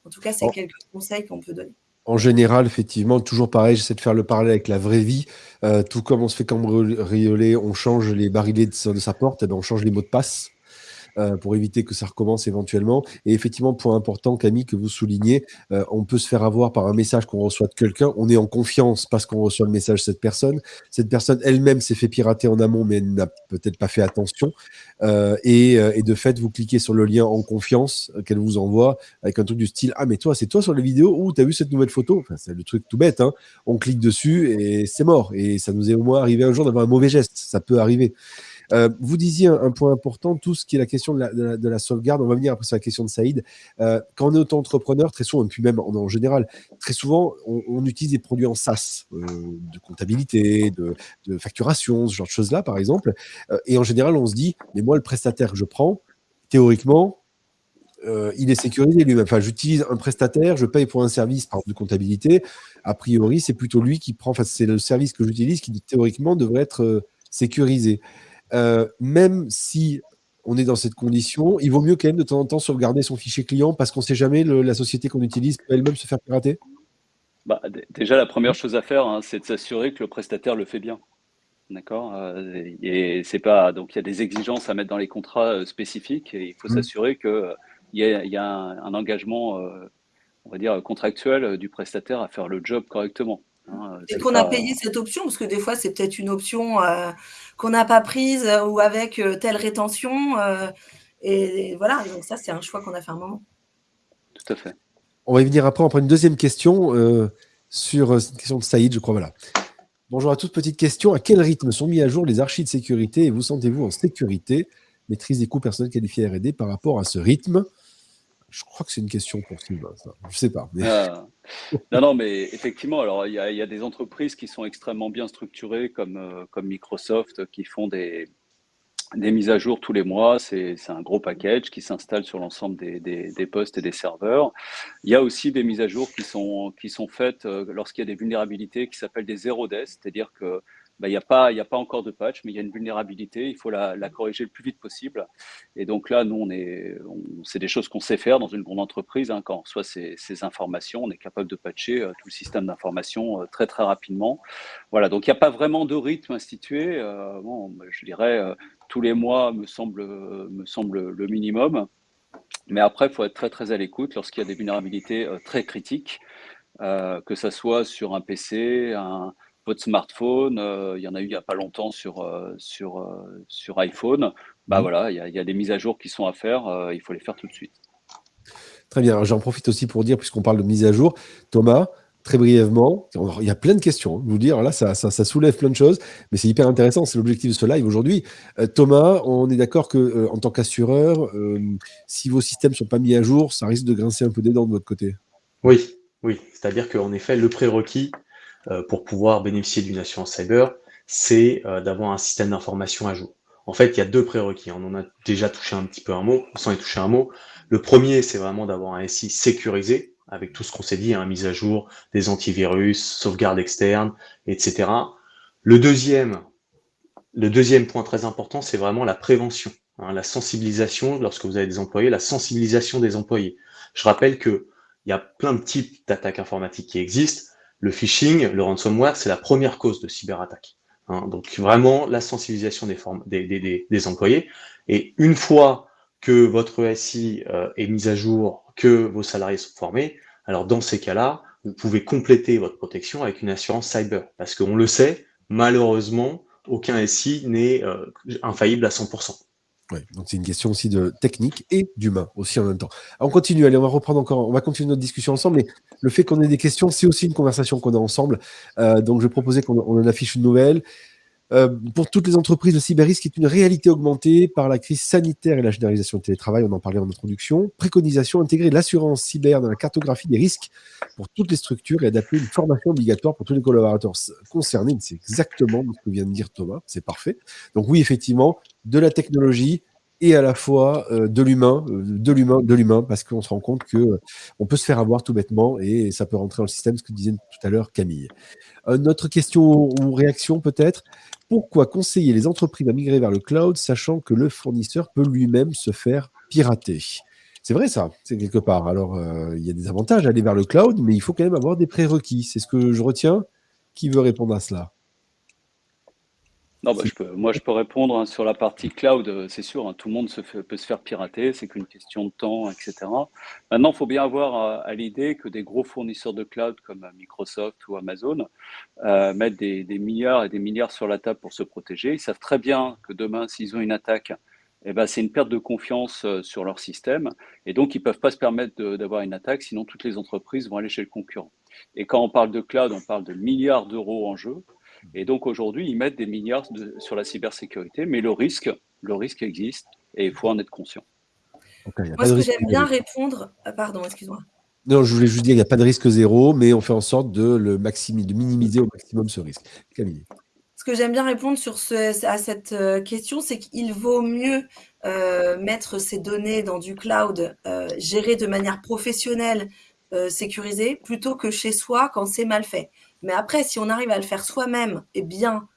en tout cas, c'est quelques conseils qu'on peut donner. En général, effectivement, toujours pareil, j'essaie de faire le parallèle avec la vraie vie. tout comme on se fait cambrioler, on change les barillets de, sa porte, et eh ben, on change les mots de passe. Euh, pour éviter que ça recommence éventuellement. Et effectivement, point important, Camille, que vous soulignez, euh, on peut se faire avoir par un message qu'on reçoit de quelqu'un. On est en confiance parce qu'on reçoit le message de cette personne. Cette personne elle-même s'est fait pirater en amont, mais n'a peut-être pas fait attention. Euh, et, de fait, vous cliquez sur le lien en confiance qu'elle vous envoie avec un truc du style Ah, mais toi, c'est toi sur la vidéo ou tu as vu cette nouvelle photo? C'est le truc tout bête. Hein. On clique dessus et c'est mort. Et ça nous est au moins arrivé un jour d'avoir un mauvais geste. Ça peut arriver. Euh, vous disiez un, point important, tout ce qui est la question de la, sauvegarde. On va venir après sur la question de Saïd. Euh, quand on est auto-entrepreneur, très souvent, et puis même en, général, très souvent, on, utilise des produits en SaaS, euh, de comptabilité, de, facturation, ce genre de choses-là, par exemple. et en général, on se dit, mais moi, le prestataire que je prends, théoriquement, il est sécurisé lui-même. Enfin, j'utilise un prestataire, je paye pour un service par de comptabilité. A priori, c'est plutôt lui qui prend. Enfin, c'est le service que j'utilise qui théoriquement devrait être sécurisé. Euh, même si on est dans cette condition, il vaut mieux quand même de temps en temps sauvegarder son fichier client parce qu'on ne sait jamais la société qu'on utilise peut elle-même se faire pirater bah, Déjà, la première chose à faire, hein, c'est de s'assurer que le prestataire le fait bien. D'accord euh, Et c'est pas. Donc, il y a des exigences à mettre dans les contrats euh, spécifiques et il faut mmh. s'assurer qu'il y, y, a un, engagement, on va dire, contractuel du prestataire à faire le job correctement. Hein, et qu'on a payé cette option, parce que des fois, c'est peut-être une option euh, qu'on n'a pas prise euh, ou avec euh, telle rétention. et, voilà, donc ça, c'est un choix qu'on a fait un moment. Tout à fait. On va y venir après. On prend une deuxième question sur cette question de Saïd, je crois. Voilà. Bonjour à toutes. Petite question. À quel rythme sont mis à jour les archives de sécurité et vous sentez-vous en sécurité? Maîtrise des coûts personnels qualifiés R&D par rapport à ce rythme? Je crois que c'est une question pour Sylvain, ça. Je sais pas. Ah. Non, non, mais effectivement, alors il y, a des entreprises qui sont extrêmement bien structurées, comme, euh, Microsoft, qui font des, des mises à jour tous les mois. C'est un gros package qui s'installe sur l'ensemble des, des, postes et des serveurs. Il y a aussi des mises à jour qui sont, qui sont faites euh, lorsqu'il y a des vulnérabilités qui s'appellent des zero days, c'est-à-dire que il n'y a, pas, a pas encore de patch, mais il y a une vulnérabilité, il faut la, corriger le plus vite possible. Et donc là, nous, on est, c'est des choses qu'on sait faire dans une grande entreprise. Hein, quand on reçoit ces, informations, on est capable de patcher euh, tout le système d'information euh, très, très rapidement. Voilà, donc il n'y a pas vraiment de rythme institué. Euh, bon, je dirais, tous les mois me semble, me semble le minimum. Mais après, il faut être très, très à l'écoute lorsqu'il y a des vulnérabilités très critiques. que ce soit sur un PC, un, votre smartphone, euh, il y en a eu il n'y a pas longtemps sur, euh, sur, euh, sur iPhone. Bah voilà, il y, a des mises à jour qui sont à faire, il faut les faire tout de suite. Très bien, j'en profite aussi pour dire, puisqu'on parle de mise à jour, Thomas, très brièvement, il y a plein de questions, hein, vous dire, là, ça, ça, soulève plein de choses, mais c'est hyper intéressant, c'est l'objectif de ce live aujourd'hui. Thomas, on est d'accord que en tant qu'assureur, si vos systèmes ne sont pas mis à jour, ça risque de grincer un peu des dents de votre côté? Oui, oui, c'est-à-dire qu'en effet, le prérequis, euh, pour pouvoir bénéficier d'une assurance cyber, c'est euh, d'avoir un système d'information à jour. En fait, il y a deux prérequis. On en a déjà touché un petit peu un mot, sans y toucher un mot. Le premier, c'est vraiment d'avoir un SI sécurisé, avec tout ce qu'on s'est dit, hein, mise à jour, des antivirus, sauvegarde externe, etc. Le deuxième, le deuxième point très important, c'est vraiment la prévention, hein, la sensibilisation, lorsque vous avez des employés, la sensibilisation des employés. Je rappelle que il y a plein de types d'attaques informatiques qui existent. Le phishing, le ransomware, c'est la première cause de cyberattaque. Hein. donc vraiment la sensibilisation des, des, employés. Et une fois que votre SI euh, est mise à jour, que vos salariés sont formés, alors dans ces cas-là, vous pouvez compléter votre protection avec une assurance cyber. Parce qu'on le sait, malheureusement, aucun SI n'est euh, infaillible à 100%. Donc c'est une question aussi de technique et d'humain aussi en même temps. on continue, allez, on va reprendre encore, on va continuer notre discussion ensemble, mais le fait qu'on ait des questions, c'est aussi une conversation qu'on a ensemble. Euh, donc je proposais qu'on en affiche une nouvelle. Euh, pour toutes les entreprises, le cyberrisque est une réalité augmentée par la crise sanitaire et la généralisation du télétravail, on en parlait en introduction. Préconisation, intégrer l'assurance cyber dans la cartographie des risques pour toutes les structures et adapter une formation obligatoire pour tous les collaborateurs concernés. C'est exactement ce que vient de dire Thomas, c'est parfait. Donc oui, effectivement, de la technologie, et à la fois euh, de l'humain, euh, de l'humain, de l'humain, parce qu'on se rend compte que euh, peut se faire avoir tout bêtement et ça peut rentrer dans le système, ce que disait tout à l'heure Camille. notre question ou réaction peut-être, pourquoi conseiller les entreprises à migrer vers le cloud, sachant que le fournisseur peut lui-même se faire pirater? C'est vrai ça, c'est quelque part. Alors, il y a des avantages à aller vers le cloud, mais il faut quand même avoir des prérequis. C'est ce que je retiens. Qui veut répondre à cela? Non, bah, je peux, moi, je peux répondre hein, sur la partie cloud, euh, c'est sûr, hein, tout le monde se peut se faire pirater, c'est qu'une question de temps, etc. Maintenant, il faut bien avoir euh, à, l'idée que des gros fournisseurs de cloud comme euh, Microsoft ou Amazon mettent des, milliards et des milliards sur la table pour se protéger. Ils savent très bien que demain, s'ils ont une attaque, eh ben, c'est une perte de confiance sur leur système. Et donc, ils ne peuvent pas se permettre d'avoir une attaque, sinon toutes les entreprises vont aller chez le concurrent. Et quand on parle de cloud, on parle de milliards d'euros en jeu. Et donc aujourd'hui, ils mettent des milliards sur la cybersécurité, mais le risque, le risque existe et il faut en être conscient. Moi, ce que j'aime bien répondre, ah, pardon, excuse-moi. Non, je voulais juste dire qu'il n'y a pas de risque zéro, mais on fait en sorte de, le de minimiser au maximum ce risque. Camille. Ce que j'aime bien répondre sur ce, à cette euh, question, c'est qu'il vaut mieux euh, mettre ces données dans du cloud euh, géré de manière professionnelle, sécurisée, plutôt que chez soi quand c'est mal fait. Mais après, si on arrive à le faire soi-même et bien,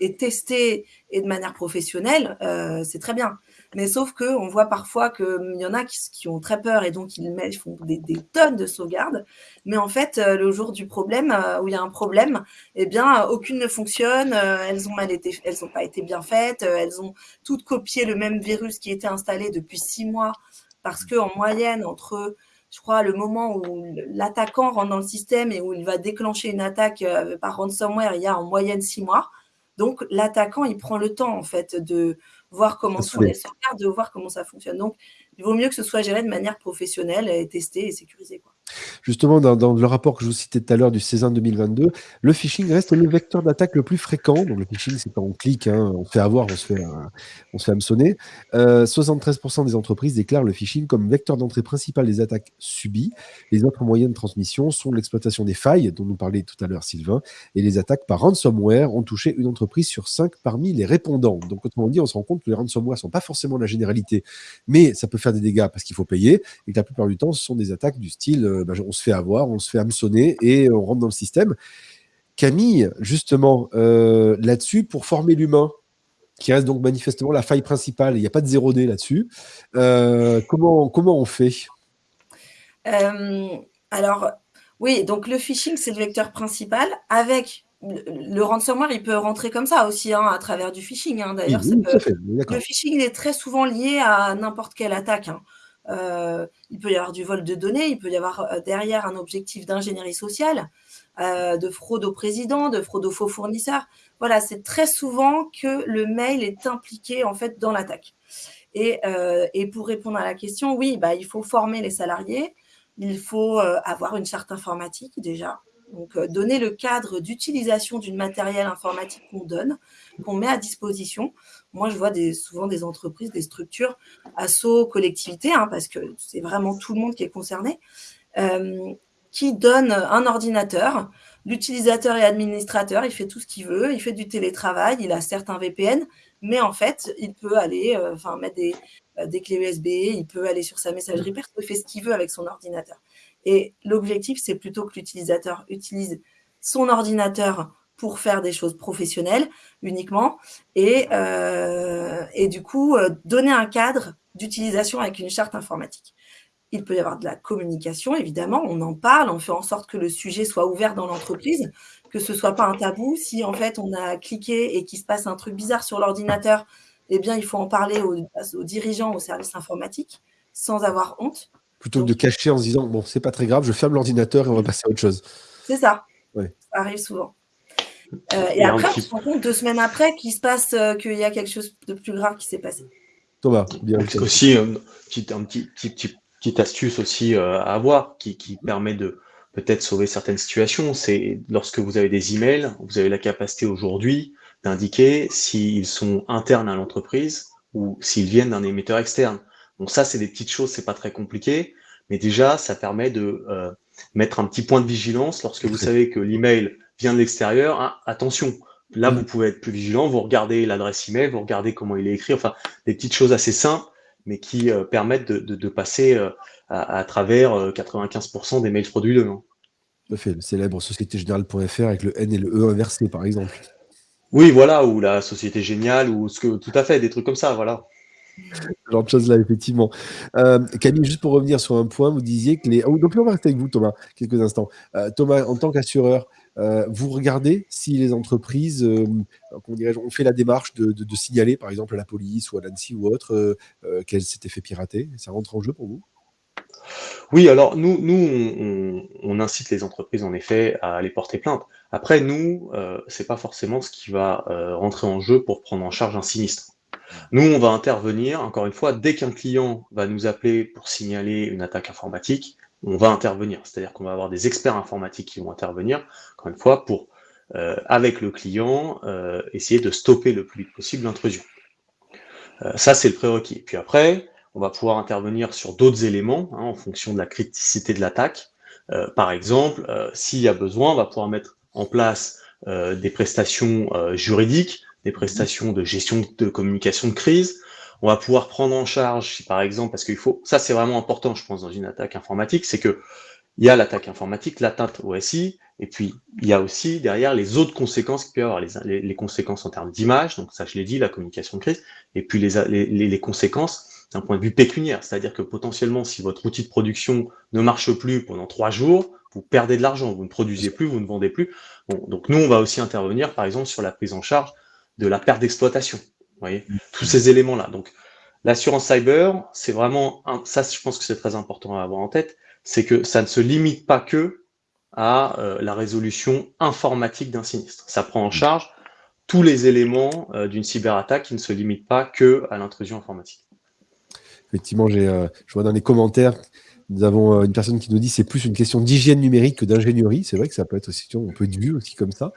et tester et de manière professionnelle, euh, c'est très bien. Mais sauf qu'on voit parfois qu'il y en a qui, ont très peur et donc ils, font des, tonnes de sauvegardes. Mais en fait, euh, le jour du problème, euh, où il y a un problème, eh bien, aucune ne fonctionne. elles ont n'ont pas été bien faites. elles ont toutes copié le même virus qui était installé depuis six mois parce que en moyenne, entre je crois, le moment où l'attaquant rentre dans le système et où il va déclencher une attaque euh, par ransomware, il y a en moyenne six mois. Donc, l'attaquant, il prend le temps, en fait, de voir comment sont les sauvegardes, de voir comment ça fonctionne. Donc, il vaut mieux que ce soit géré de manière professionnelle et testé et sécurisé. Quoi. Justement, dans, le rapport que je vous citais tout à l'heure du César 2022, le phishing reste le vecteur d'attaque le plus fréquent. Donc, le phishing, c'est quand on clique, hein, on fait avoir, on se fait, on se fait hameçonner. 73% euh, des entreprises déclarent le phishing comme vecteur d'entrée principal des attaques subies. Les autres moyens de transmission sont l'exploitation des failles, dont nous parlait tout à l'heure Sylvain, et les attaques par ransomware ont touché une entreprise sur cinq parmi les répondants. Donc, autrement dit, on se rend compte que les ransomware ne sont pas forcément la généralité, mais ça peut faire des dégâts parce qu'il faut payer, et que la plupart du temps, ce sont des attaques du style euh, bah, on se fait avoir, on se fait hameçonner et on rentre dans le système. Camille, justement, là-dessus, pour former l'humain, qui reste donc manifestement la faille principale, il n'y a pas de 0D là-dessus, comment, comment on fait? Alors, oui, donc le phishing, c'est le vecteur principal avec le ransomware, il peut rentrer comme ça aussi, hein, à travers du phishing. Hein. D'ailleurs, le phishing est très souvent lié à n'importe quelle attaque. Hein. Euh, il peut y avoir du vol de données, il peut y avoir euh, derrière un objectif d'ingénierie sociale, euh, de fraude au président, de fraude aux faux fournisseurs. Voilà, c'est très souvent que le mail est impliqué en fait dans l'attaque. Et, pour répondre à la question, oui, bah, il faut former les salariés, il faut avoir une charte informatique déjà, donc, donner le cadre d'utilisation du matériel informatique qu'on donne, qu'on met à disposition. Moi, je vois souvent des entreprises, des structures, assos, collectivités, hein, parce que c'est vraiment tout le monde qui est concerné, euh, qui donnent un ordinateur. L'utilisateur et administrateur, il fait tout ce qu'il veut, il fait du télétravail, il a certes un VPN, mais en fait, il peut aller euh, mettre des, des clés USB, il peut aller sur sa messagerie perso, il fait ce qu'il veut avec son ordinateur. Et l'objectif, c'est plutôt que l'utilisateur utilise son ordinateur pour faire des choses professionnelles uniquement et, euh, et du coup euh, donner un cadre d'utilisation avec une charte informatique. Il peut y avoir de la communication, évidemment, on en parle, on fait en sorte que le sujet soit ouvert dans l'entreprise, que ce soit pas un tabou. Si en fait on a cliqué et qu'il se passe un truc bizarre sur l'ordinateur, eh bien il faut en parler aux, aux dirigeants, aux services informatiques, sans avoir honte plutôt que de cacher en se disant bon, c'est pas très grave, je ferme l'ordinateur et on va passer à autre chose. C'est ça. Ça arrive souvent. Euh, et, après, on se rend compte deux semaines après qu'il se passe, euh, qu'il y a quelque chose de plus grave qui s'est passé. Thomas, bien. aussi, euh, un petit, petit, petite astuce aussi à avoir qui, qui permet de peut-être sauver certaines situations, c'est lorsque vous avez des emails, vous avez la capacité aujourd'hui d'indiquer s'ils sont internes à l'entreprise ou s'ils viennent d'un émetteur externe. Donc ça, c'est des petites choses, c'est pas très compliqué, mais déjà, ça permet de euh, mettre un petit point de vigilance lorsque vous savez que l'email vient de l'extérieur. Hein, attention, là, vous pouvez être plus vigilant, vous regardez l'adresse email, vous regardez comment il est écrit, enfin, des petites choses assez simples, mais qui euh, permettent de, de, de passer euh, à, à, travers 95% des mails frauduleux. Hein. Tout à fait, le célèbre Société Générale.fr avec le N et le E inversé, par exemple. Oui, voilà, ou la Société Géniale, ou ce que, tout à fait, des trucs comme ça, voilà genre de choses là, effectivement. Euh, Camille, juste pour revenir sur un point, vous disiez que les. Oh, donc, on va rester avec vous, Thomas, quelques instants. Euh, Thomas, en tant qu'assureur, euh, vous regardez si les entreprises, on fait la démarche de, signaler, par exemple, à la police ou à l'ANSI ou autre, qu'elles s'étaient fait pirater Ça rentre en jeu pour vous? Oui, alors nous, nous on, incite les entreprises en effet à aller porter plainte. Après, nous, euh, c'est pas forcément ce qui va rentrer en jeu pour prendre en charge un sinistre. Nous, on va intervenir, encore une fois, dès qu'un client va nous appeler pour signaler une attaque informatique, on va intervenir. C'est-à-dire qu'on va avoir des experts informatiques qui vont intervenir, encore une fois, pour, euh, avec le client, euh, essayer de stopper le plus vite possible l'intrusion. Euh, ça, c'est le prérequis. Puis après, on va pouvoir intervenir sur d'autres éléments hein, en fonction de la criticité de l'attaque. par exemple, s'il y a besoin, on va pouvoir mettre en place des prestations juridiques des prestations de gestion de communication de crise. On va pouvoir prendre en charge, par exemple, parce qu'il faut, ça c'est vraiment important, je pense, dans une attaque informatique, c'est que il y a l'attaque informatique, l'atteinte au SI, et puis il y a aussi derrière les autres conséquences qui peuvent avoir, les, conséquences en termes d'image, donc ça je l'ai dit, la communication de crise, et puis les, conséquences d'un point de vue pécuniaire, c'est-à-dire que potentiellement si votre outil de production ne marche plus pendant trois jours, vous perdez de l'argent, vous ne produisez plus, vous ne vendez plus. Donc nous on va aussi intervenir par exemple sur la prise en charge de la perte d'exploitation. Vous voyez, mm. tous ces éléments-là. Donc, l'assurance cyber, c'est vraiment, un, ça, je pense que c'est très important à avoir en tête, c'est que ça ne se limite pas que à euh, la résolution informatique d'un sinistre. Ça prend en mm. charge tous les éléments euh, d'une cyberattaque qui ne se limitent pas que à l'intrusion informatique. Effectivement, j'ai, euh, je vois dans les commentaires nous avons euh, une personne qui nous dit c'est plus une question d'hygiène numérique que d'ingénierie. C'est vrai que ça peut être aussi, on peut être vu aussi comme ça.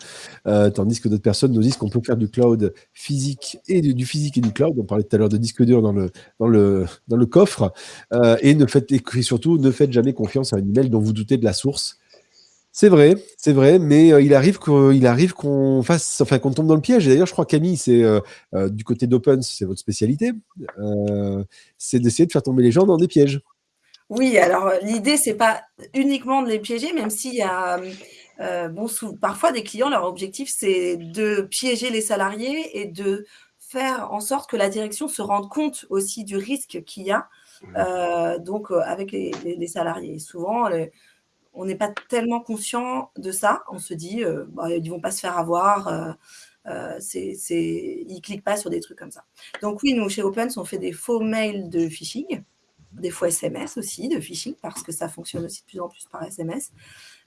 Euh, tandis que d'autres personnes nous disent qu'on peut faire du cloud physique et du, physique et du cloud. On parlait tout à l'heure de disque dur dans le coffre. Euh, et, ne faites, et surtout, ne faites jamais confiance à un email dont vous doutez de la source. C'est vrai, c'est vrai, mais il arrive qu'il arrive qu'on fasse, enfin qu'on tombe dans le piège. Et d'ailleurs, je crois Camille, c'est du côté d'Open, c'est votre spécialité, c'est d'essayer de faire tomber les gens dans des pièges. Oui, alors l'idée, c'est pas uniquement de les piéger, même s'il y a bon, parfois, des clients, leur objectif, c'est de piéger les salariés et de faire en sorte que la direction se rende compte aussi du risque qu'il y a mmh. donc avec les, salariés. souvent, on n'est pas tellement conscient de ça. On se dit, bah, ils ne vont pas se faire avoir. Euh, c'est, ils ne cliquent pas sur des trucs comme ça. Donc oui, nous, chez Opens, on fait des faux mails de phishing, des faux SMS aussi de phishing, parce que ça fonctionne aussi de plus en plus par SMS.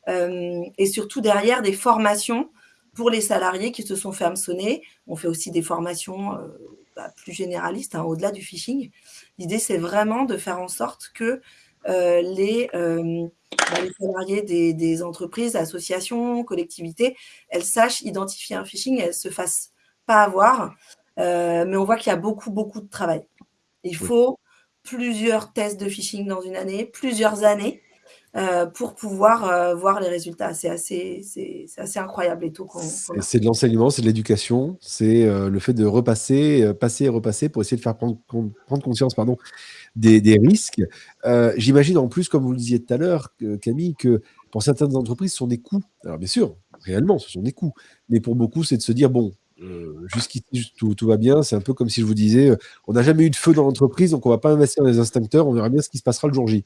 Euh, et surtout derrière des formations pour les salariés qui se sont fait hameçonner. On fait aussi des formations euh, bah, plus généralistes, hein, au-delà du phishing. L'idée, c'est vraiment de faire en sorte que les bah, les salariés des, entreprises, associations, collectivités, elles sachent identifier un phishing et elles ne se fassent pas avoir. Euh, mais on voit qu'il y a beaucoup, beaucoup de travail. Il faut plusieurs tests de phishing dans une année, plusieurs années. Euh, pour pouvoir euh, voir les résultats. C'est assez, c'est, assez incroyable les taux C'est de l'enseignement, c'est de l'éducation, c'est le fait de repasser, passer et repasser pour essayer de faire prendre, prendre conscience pardon, des, risques. Euh, j'imagine en plus, comme vous le disiez tout à l'heure, Camille, que pour certaines entreprises, ce sont des coûts. Alors bien sûr, réellement, ce sont des coûts. Mais pour beaucoup, c'est de se dire, bon, euh, jusqu'ici, tout, tout, va bien. C'est un peu comme si je vous disais, euh, on n'a jamais eu de feu dans l'entreprise, donc on ne va pas investir dans les instincteurs, on verra bien ce qui se passera le jour J.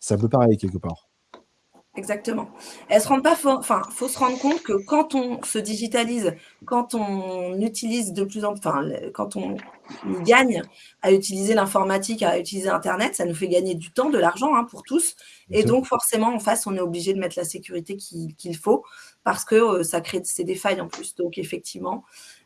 C'est un peu pareil quelque part. Exactement. Elles se rendent pas, enfin, faut se rendre compte que quand on se digitalise, quand on utilise de plus en plus, enfin, quand on gagne à utiliser l'informatique, à utiliser Internet, ça nous fait gagner du temps, de l'argent hein, pour tous. Et donc, forcément, en face, on est obligé de mettre la sécurité qu'il faut parce que euh, ça crée des failles en plus. Donc, effectivement,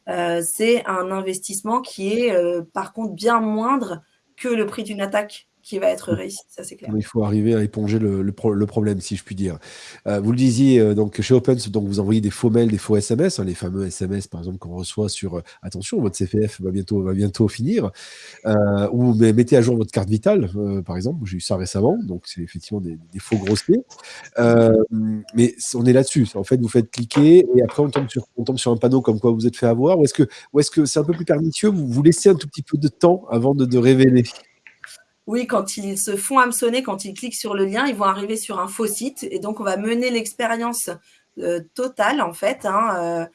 euh, c'est un investissement qui est, euh, par contre, bien moindre que le prix d'une attaque qui va être réussi, ça c'est clair. Il faut arriver à éponger le, le, problème, si je puis dire. Euh, vous le disiez, euh, donc chez Opens, donc vous envoyez des faux mails, des faux SMS, hein, les fameux SMS par exemple qu'on reçoit sur euh, attention, votre CPF va bientôt, va bientôt finir, ou mais, mettez à jour votre carte vitale, par exemple, j'ai eu ça récemment, donc c'est effectivement des, des faux grossiers. mais on est là-dessus, en fait, vous faites cliquer et après on tombe sur, on tombe sur un panneau comme quoi vous êtes fait avoir, ou est-ce que c'est -ce c'est un peu plus pernicieux, vous vous laissez un tout petit peu de temps avant de, de révéler? Oui, quand ils se font hameçonner, quand ils cliquent sur le lien, ils vont arriver sur un faux site. Et donc, on va mener l'expérience euh, totale, en fait. Hein, euh,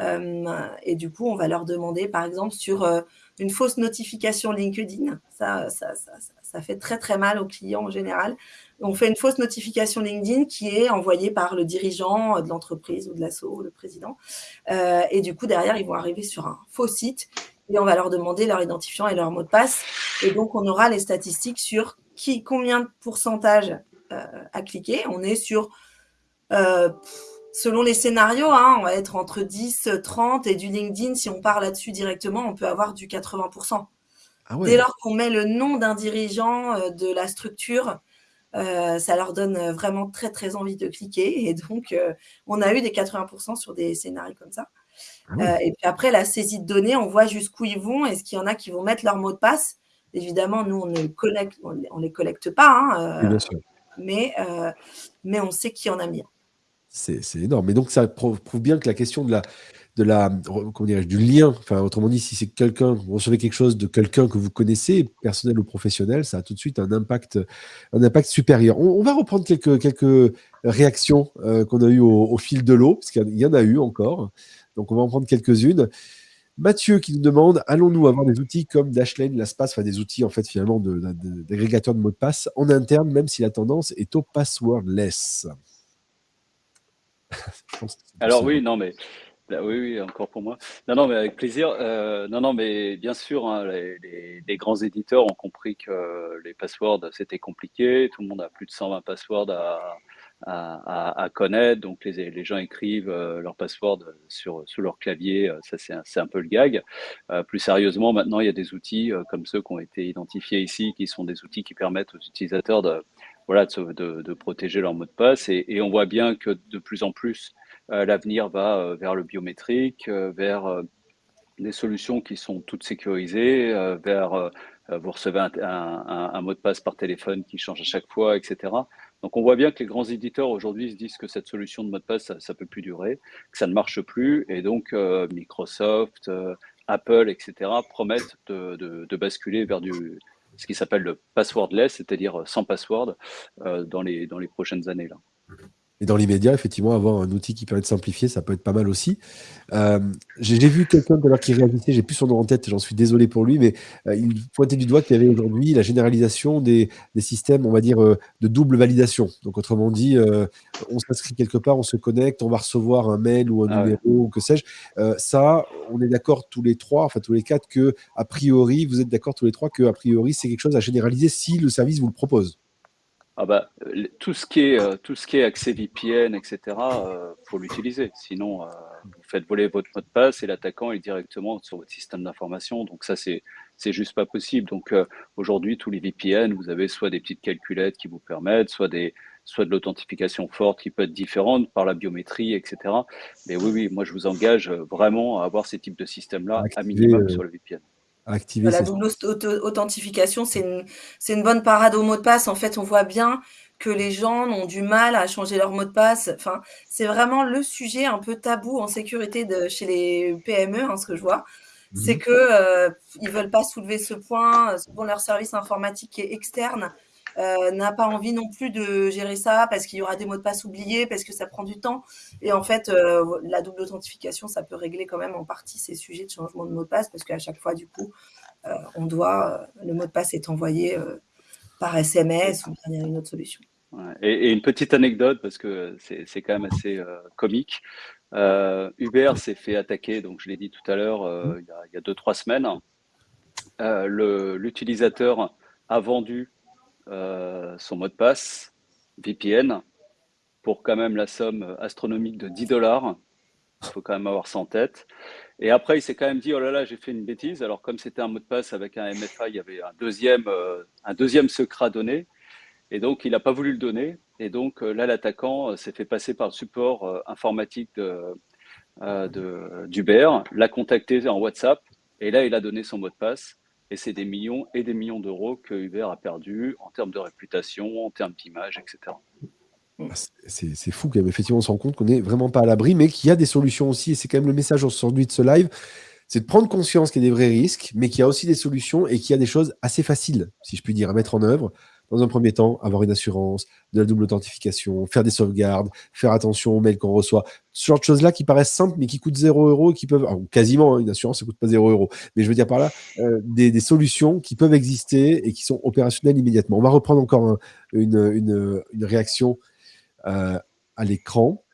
euh, et du coup, on va leur demander, par exemple, sur une fausse notification LinkedIn. Ça, ça, ça, ça, fait très, très mal aux clients en général. On fait une fausse notification LinkedIn qui est envoyée par le dirigeant de l'entreprise ou de l'assaut, le président. et du coup, derrière, ils vont arriver sur un faux site et on va leur demander leur identifiant et leur mot de passe. Et donc, on aura les statistiques sur qui, combien de pourcentage euh, a cliqué. On est sur, euh, selon les scénarios, hein, on va être entre 10, 30 et du LinkedIn, si on part là-dessus directement, on peut avoir du 80%. Ah Dès lors qu'on met le nom d'un dirigeant euh, de la structure, ça leur donne vraiment très très envie de cliquer. Et donc, on a eu des 80% sur des scénarios comme ça. Ah euh, et puis après, la saisie de données, on voit jusqu'où ils vont. Est-ce qu'il y en a qui vont mettre leur mot de passe Évidemment, nous, on ne collecte, on, les collecte pas. Hein, euh, mais, euh, mais on sait qui en a mis. C'est énorme. Mais donc, ça prouve, bien que la question de la, de la, du lien, enfin, autrement dit, si c'est quelqu'un, vous recevez quelque chose de quelqu'un que vous connaissez, personnel ou professionnel, ça a tout de suite un impact, un impact supérieur. On, va reprendre quelques, quelques réactions qu'on a eues au, au, fil de l'eau, parce qu'il y en a eu encore. Donc, on va en prendre quelques-unes. Mathieu qui nous demande allons-nous avoir des outils comme Dashlane, LastPass, enfin des outils en fait finalement d'agrégateur de, de mots de passe en interne, même si la tendance est au passwordless? Alors oui, non mais oui, oui, encore pour moi. Non, non, mais avec plaisir. Euh, non, non, mais bien sûr, hein, les, les, grands éditeurs ont compris que les passwords c'était compliqué. Tout le monde a plus de 120 passwords à, à, connaître. Donc les, gens écrivent euh, leur password sur, sur leur clavier, euh, ça c'est un, peu le gag. Euh, plus sérieusement, maintenant il y a des outils comme ceux qui ont été identifiés ici, qui sont des outils qui permettent aux utilisateurs de, voilà, de, protéger leur mot de passe. Et, on voit bien que de plus en plus, l'avenir va vers le biométrique, vers des solutions qui sont toutes sécurisées, vers vous recevez un, mot de passe par téléphone qui change à chaque fois, etc. Donc on voit bien que les grands éditeurs aujourd'hui se disent que cette solution de mot de passe, ça ne peut plus durer, que ça ne marche plus. Et donc euh, Microsoft, euh, Apple, etc. promettent de, basculer vers ce qui s'appelle le passwordless, c'est-à-dire sans password, euh, dans, les, dans les prochaines années. Là. Et dans l'immédiat, effectivement, avoir un outil qui permet de simplifier, ça peut être pas mal aussi. Euh, j'ai vu quelqu'un tout à l'heure qui réagissait, j'ai plus son nom en tête, j'en suis désolé pour lui, mais euh, il pointait du doigt qu'il y avait aujourd'hui la généralisation des, systèmes, on va dire, euh, de double validation. Donc, autrement dit, on s'inscrit quelque part, on se connecte, on va recevoir un mail ou un ah numéro, ou que sais-je. ça, on est d'accord tous les trois, enfin tous les quatre, que a priori, vous êtes d'accord tous les trois que a priori, c'est quelque chose à généraliser si le service vous le propose. Ah bah, tout ce qui est euh, tout ce qui est accès VPN, etc. Euh, faut l'utiliser. Sinon, euh, vous faites voler votre mot de passe et l'attaquant est directement sur votre système d'information. Donc ça, c'est c'est juste pas possible. Donc euh, aujourd'hui, tous les VPN, vous avez soit des petites calculettes qui vous permettent, soit des soit de l'authentification forte qui peut être différente par la biométrie, etc. Mais oui, oui, moi je vous engage vraiment à avoir ces types de systèmes-là à minimum sur le VPN activer La double authentification, c'est une, une, bonne parade au mot de passe. En fait, on voit bien que les gens ont du mal à changer leur mot de passe. Enfin, c'est vraiment le sujet un peu tabou en sécurité de, chez les PME, hein, ce que je vois. C'est mhm. que euh, ils veulent pas soulever ce point. Bon, leur service informatique est externe euh, n'a pas envie non plus de gérer ça parce qu'il y aura des mots de passe oubliés, parce que ça prend du temps. Et en fait, euh, la double authentification, ça peut régler quand même en partie ces sujets de changement de mot de passe parce qu'à chaque fois, du coup, euh, on doit, le mot de passe est envoyé par SMS ou il y a une autre solution. Et, une petite anecdote parce que c'est quand même assez comique. Uber s'est fait attaquer, donc je l'ai dit tout à l'heure, il y a 2-3 semaines. L'utilisateur a vendu euh, son mot de passe VPN pour quand même la somme astronomique de 10 dollars. Il faut quand même avoir ça en tête. Et après, il s'est quand même dit, oh là là, j'ai fait une bêtise. Alors, comme c'était un mot de passe avec un MFA, il y avait un deuxième, euh, un deuxième secret à donner. Et donc, il n'a pas voulu le donner. Et donc, euh, là, l'attaquant s'est fait passer par le support informatique d'Uber, l'a contacté en WhatsApp. Et là, il a donné son mot de passe. Et c'est des millions et des millions d'euros que Uber a perdu en termes de réputation, en termes d'image, etc. Ah, c'est fou qu'effectivement on se rend compte qu'on n'est vraiment pas à l'abri, mais qu'il y a des solutions aussi. Et c'est quand même le message aujourd'hui de ce live c'est de prendre conscience qu'il y a des vrais risques, mais qu'il y a aussi des solutions et qu'il y a des choses assez faciles, si je puis dire, à mettre en œuvre dans un premier temps, avoir une assurance, de la double authentification, faire des sauvegardes, faire attention aux mails qu'on reçoit. Ce genre de choses-là qui paraissent simples, mais qui coûtent 0 euros qui peuvent, quasiment, hein, une assurance, ça coûte pas 0 euros. Mais je veux dire par là, euh, des, solutions qui peuvent exister et qui sont opérationnelles immédiatement. On va reprendre encore une, réaction euh, à l'écran.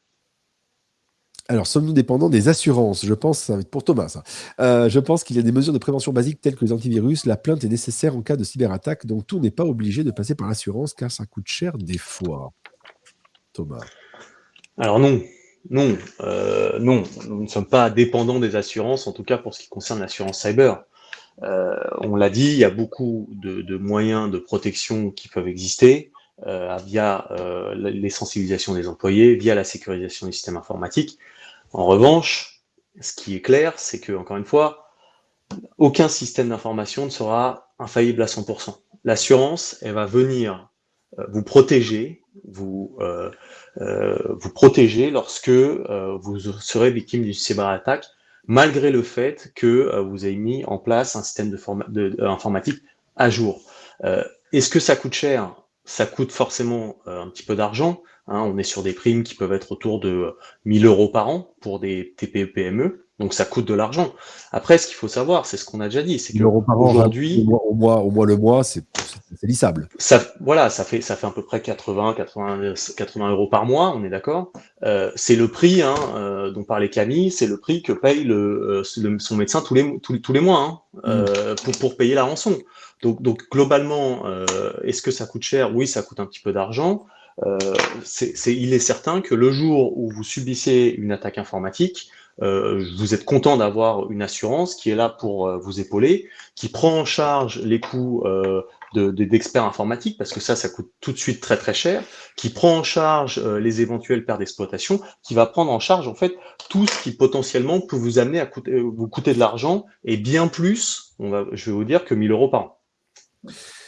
Alors, sommes-nous dépendants des assurances? Je pense, ça pour Thomas. Euh, je pense qu'il y a des mesures de prévention basiques telles que les antivirus. La plainte est nécessaire en cas de cyberattaque, donc tout n'est pas obligé de passer par l'assurance car ça coûte cher des fois. Thomas. Alors non, non, euh, non, nous ne sommes pas dépendants des assurances, en tout cas pour ce qui concerne l'assurance cyber. Euh, on l'a dit, il y a beaucoup de, moyens de protection qui peuvent exister via les sensibilisations des employés, via la sécurisation des systèmes informatiques. En revanche, ce qui est clair, c'est que, encore une fois, aucun système d'information ne sera infaillible à 100%. L'assurance, elle va venir euh, vous protéger, vous, euh, euh, vous protéger lorsque vous serez victime d'une cyberattaque, malgré le fait que vous ayez mis en place un système informatique à jour. Est-ce que ça coûte cher? Ça coûte forcément un petit peu d'argent, Hein, on est sur des primes qui peuvent être autour de 1000 euros par an pour des TPE-PME, donc ça coûte de l'argent. Après, ce qu'il faut savoir, c'est ce qu'on a déjà dit, c'est qu'aujourd'hui, au mois, au mois le mois, c'est lissable. Ça, voilà, ça fait ça fait à peu près 80, 80, 80 euros par mois, on est d'accord. Euh, c'est le prix hein, euh, dont parlait Camille, c'est le prix que paye le, euh, son médecin tous les tous, tous les mois hein, mm. pour pour payer la rançon. Donc, donc globalement, est-ce que ça coûte cher? Oui, ça coûte un petit peu d'argent. Euh, il est certain que le jour où vous subissez une attaque informatique, euh, vous êtes content d'avoir une assurance qui est là pour euh, vous épauler, qui prend en charge les coûts d'experts informatiques, parce que ça, ça coûte tout de suite très très cher, qui prend en charge les éventuelles pertes d'exploitation, qui va prendre en charge en fait tout ce qui potentiellement peut vous amener à vous coûter de l'argent, et bien plus, on va, je vais vous dire, que 1000 euros par an.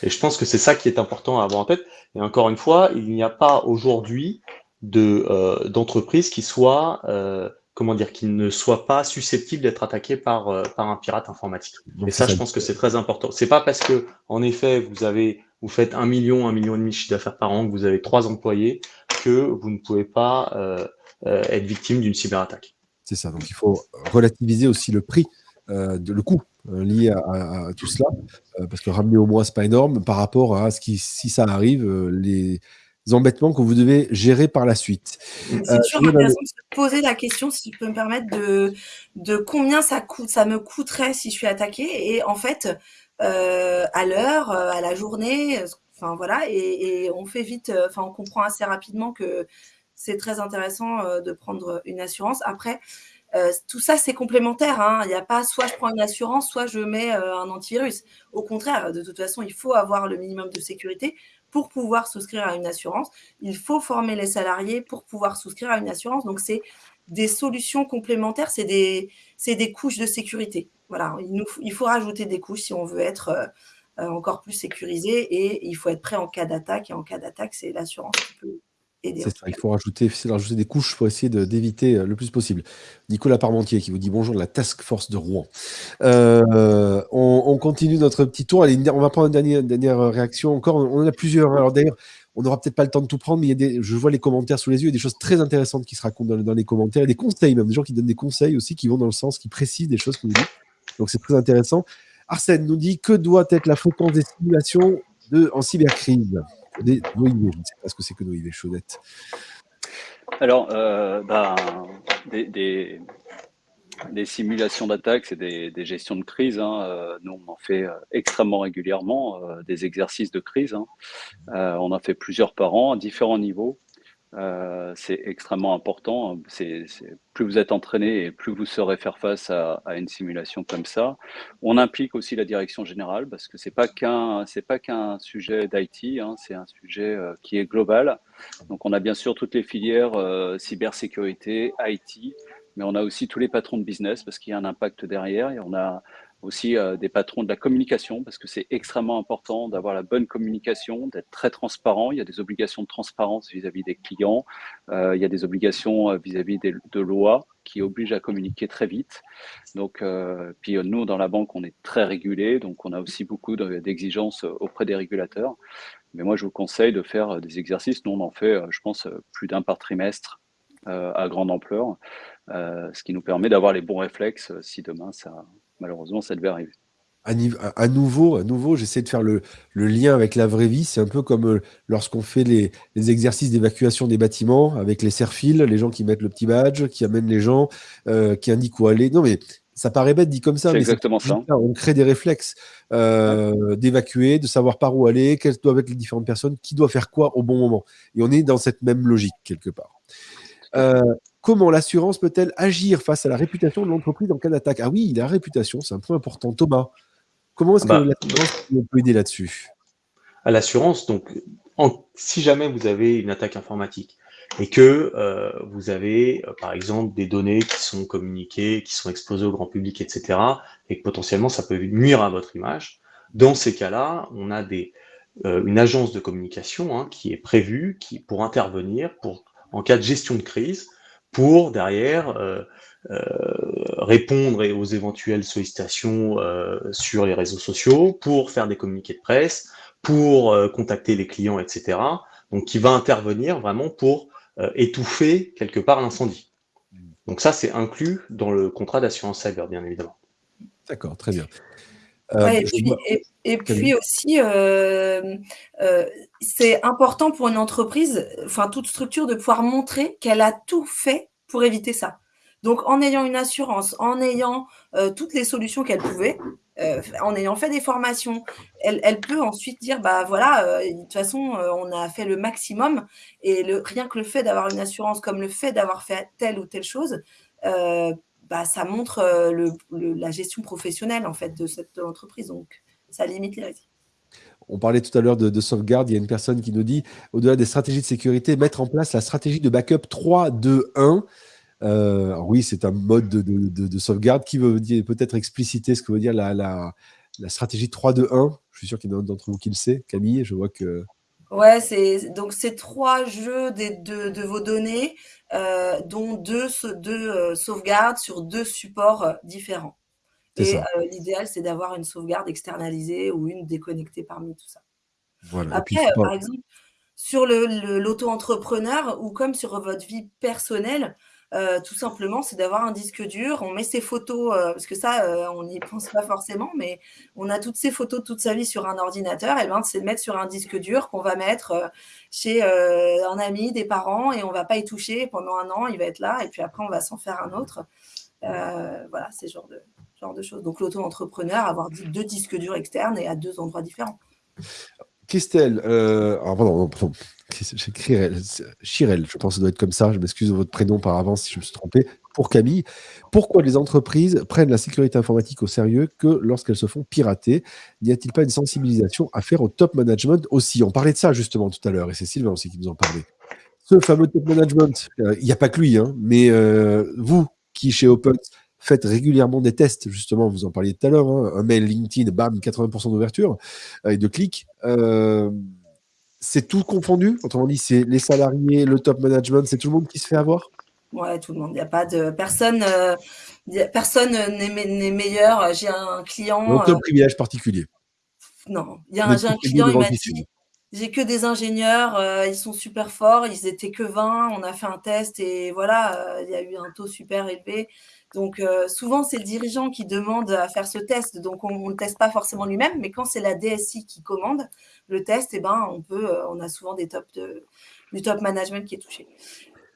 Et je pense que c'est ça qui est important à avoir en tête. Et encore une fois, il n'y a pas aujourd'hui de euh, d'entreprise qui soit euh, comment dire qui ne soit pas susceptible d'être attaqué par euh, par un pirate informatique. et ça, je pense que c'est très important. C'est pas parce que en effet vous avez vous faites un million, un million et demi de chiffre d'affaires par an, que vous avez trois employés, que vous ne pouvez pas être victime d'une cyberattaque. C'est ça. Donc il faut relativiser aussi le prix, de, le coût lié à, tout cela, parce que ramener au mois, c'est pas énorme par rapport à ce qui, si ça arrive, les embêtements que vous devez gérer par la suite. C'est toujours intéressant de se poser la question, si je peux me permettre, de, de combien ça, coûte, ça me coûterait si je suis attaqué. Et en fait, euh, à l'heure, euh, à la journée. Enfin voilà, et, on fait vite. Euh, enfin, on comprend assez rapidement que c'est très intéressant de prendre une assurance. Après, tout ça, c'est complémentaire. Hein. Il n'y a pas soit je prends une assurance, soit je mets un antivirus. Au contraire, de toute façon, il faut avoir le minimum de sécurité pour pouvoir souscrire à une assurance. Il faut former les salariés pour pouvoir souscrire à une assurance. Donc, c'est des solutions complémentaires, c'est des, couches de sécurité voilà, il, faut rajouter des couches si on veut être euh, euh, encore plus sécurisé et il faut être prêt en cas d'attaque. Et en cas d'attaque, c'est l'assurance qui peut C'est ça, il faut rajouter, rajouter des couches pour essayer d'éviter euh, le plus possible. Nicolas Parmentier qui vous dit bonjour de la Task Force de Rouen. on, continue notre petit tour. Allez, on va prendre une dernière, dernière réaction encore. On en a plusieurs. Alors d'ailleurs, on n'aura peut-être pas le temps de tout prendre, mais il y a des, je vois les commentaires sous les yeux, il y a des choses très intéressantes qui se racontent dans, les commentaires, et des conseils même, des gens qui donnent des conseils aussi, qui vont dans le sens, qui précisent des choses que vous dites. Donc c'est très intéressant. Arsène nous dit que doit être la fréquence des simulations de, en cybercrise Je ne sais pas ce que c'est que NoIV, Chaudette. Alors, euh, bah, des, simulations d'attaque, c'est des, gestions de crise. Hein. Euh, nous, on en fait euh, extrêmement régulièrement, des exercices de crise. Hein. on en fait plusieurs par an à différents niveaux. Euh, c'est extrêmement important. C'est, plus vous êtes entraîné et plus vous saurez faire face à, une simulation comme ça. On implique aussi la direction générale parce que c'est pas qu'un c'est pas qu'un sujet d'IT, hein, c'est un sujet euh, qui est global. Donc on a bien sûr toutes les filières euh, cybersécurité, IT, mais on a aussi tous les patrons de business parce qu'il y a un impact derrière. Et on a aussi euh, des patrons de la communication, parce que c'est extrêmement important d'avoir la bonne communication, d'être très transparent. Il y a des obligations de transparence vis-à-vis des clients, euh, il y a des obligations euh, vis-à-vis de lois qui obligent à communiquer très vite. Donc, puis nous, dans la banque, on est très régulé, donc on a aussi beaucoup d'exigences auprès des régulateurs. Mais moi, je vous conseille de faire des exercices. Nous, on en fait, je pense, plus d'un par trimestre à grande ampleur, ce qui nous permet d'avoir les bons réflexes si demain ça, malheureusement, ça devait arriver. À, nouveau, à nouveau j'essaie de faire le, lien avec la vraie vie. C'est un peu comme euh, lorsqu'on fait les, exercices d'évacuation des bâtiments avec les serfils, les gens qui mettent le petit badge, qui amènent les gens, euh, qui indiquent où aller. Non, mais ça paraît bête dit comme ça, mais exactement ça. On crée des réflexes euh, d'évacuer, de savoir par où aller, quelles doivent être les différentes personnes, qui doit faire quoi au bon moment. Et on est dans cette même logique quelque part. Comment l'assurance peut-elle agir face à la réputation de l'entreprise en cas d'attaque? Ah oui, la réputation, c'est un point important. Thomas, comment est-ce que bah, l'assurance peut aider là-dessus? À l'assurance, donc, si jamais vous avez une attaque informatique et que euh, vous avez, euh, par exemple, des données qui sont communiquées, qui sont exposées au grand public, etc., et que potentiellement ça peut nuire à votre image, dans ces cas-là, on a des, euh, une agence de communication hein, qui est prévue qui, pour intervenir pour, en cas de gestion de crise pour derrière euh, euh, répondre aux éventuelles sollicitations euh, sur les réseaux sociaux, pour faire des communiqués de presse, pour contacter les clients, etc. Donc qui va intervenir vraiment pour étouffer quelque part l'incendie. Donc ça, c'est inclus dans le contrat d'assurance cyber, bien évidemment. D'accord, très bien. Et, puis, aussi, c'est important pour une entreprise, enfin toute structure, de pouvoir montrer qu'elle a tout fait pour éviter ça. Donc, en ayant une assurance, en ayant euh, toutes les solutions qu'elle pouvait, euh, en ayant fait des formations, elle, peut ensuite dire, bah voilà, euh, de toute façon, on a fait le maximum. Et le, rien que le fait d'avoir une assurance, comme le fait d'avoir fait telle ou telle chose, bah, ça montre la gestion professionnelle de cette entreprise. Donc, ça limite les risques. On parlait tout à l'heure de, sauvegarde. Il y a une personne qui nous dit, au-delà des stratégies de sécurité, mettre en place la stratégie de backup 3, 2, 1. oui, c'est un mode de, sauvegarde qui veut peut-être expliciter ce que veut dire la, la, stratégie 3, 2, 1. Je suis sûr qu'il y en a d'entre vous qui le sait. Camille, je vois que. Ouais, c'est donc c'est trois jeux de, vos données, euh, dont deux, deux euh, sauvegardes sur deux supports euh, différents. Et l'idéal, c'est d'avoir une sauvegarde externalisée ou une déconnectée parmi tout ça. Après, par exemple, sur l'auto-entrepreneur ou comme sur votre vie personnelle, euh, tout simplement, c'est d'avoir un disque dur. On met ses photos, euh, parce que ça, euh, on n'y pense pas forcément, mais on a toutes ces photos de toute sa vie sur un ordinateur. Et ben, c'est de mettre sur un disque dur qu'on va mettre chez un ami, des parents, et on va pas y toucher pendant un an. Il va être là, et puis après, on va s'en faire un autre. voilà, c'est ce genre de, genre de choses. Donc, l'auto-entrepreneur, avoir deux disques durs externes et à deux endroits différents. Christelle, euh, pardon, Chirel, je pense que ça doit être comme ça, je m'excuse de votre prénom par avance si je me suis trompé, pour Camille. Pourquoi les entreprises prennent la sécurité informatique au sérieux que lorsqu'elles se font pirater? N'y a-t-il pas une sensibilisation à faire au top management aussi? On parlait de ça justement tout à l'heure, et c'est Sylvain aussi qui nous en parlait. Ce fameux top management, euh, il n'y a pas que lui, hein, mais euh, vous qui chez Open faites régulièrement des tests, justement, vous en parliez tout à l'heure, hein, un mail LinkedIn, bam, 80% d'ouverture et de clics. Euh, c'est tout confondu? Autrement dit, c'est les salariés, le top management, c'est tout le monde qui se fait avoir? Ouais, tout le monde. Il n'y a pas de personne. Euh, personne n'est meilleur. J'ai un client. Aucun euh, privilège particulier? Non, il y a un, un client, il m'a dit j'ai que des ingénieurs, ils sont super forts, ils étaient que 20, on a fait un test et voilà, il y a eu un taux super élevé. Donc euh, souvent, c'est le dirigeant qui demande à faire ce test, donc on ne le teste pas forcément lui-même, mais quand c'est la DSI qui commande le test, eh ben, on, peut, euh, on a souvent des tops de, du top management qui est touché.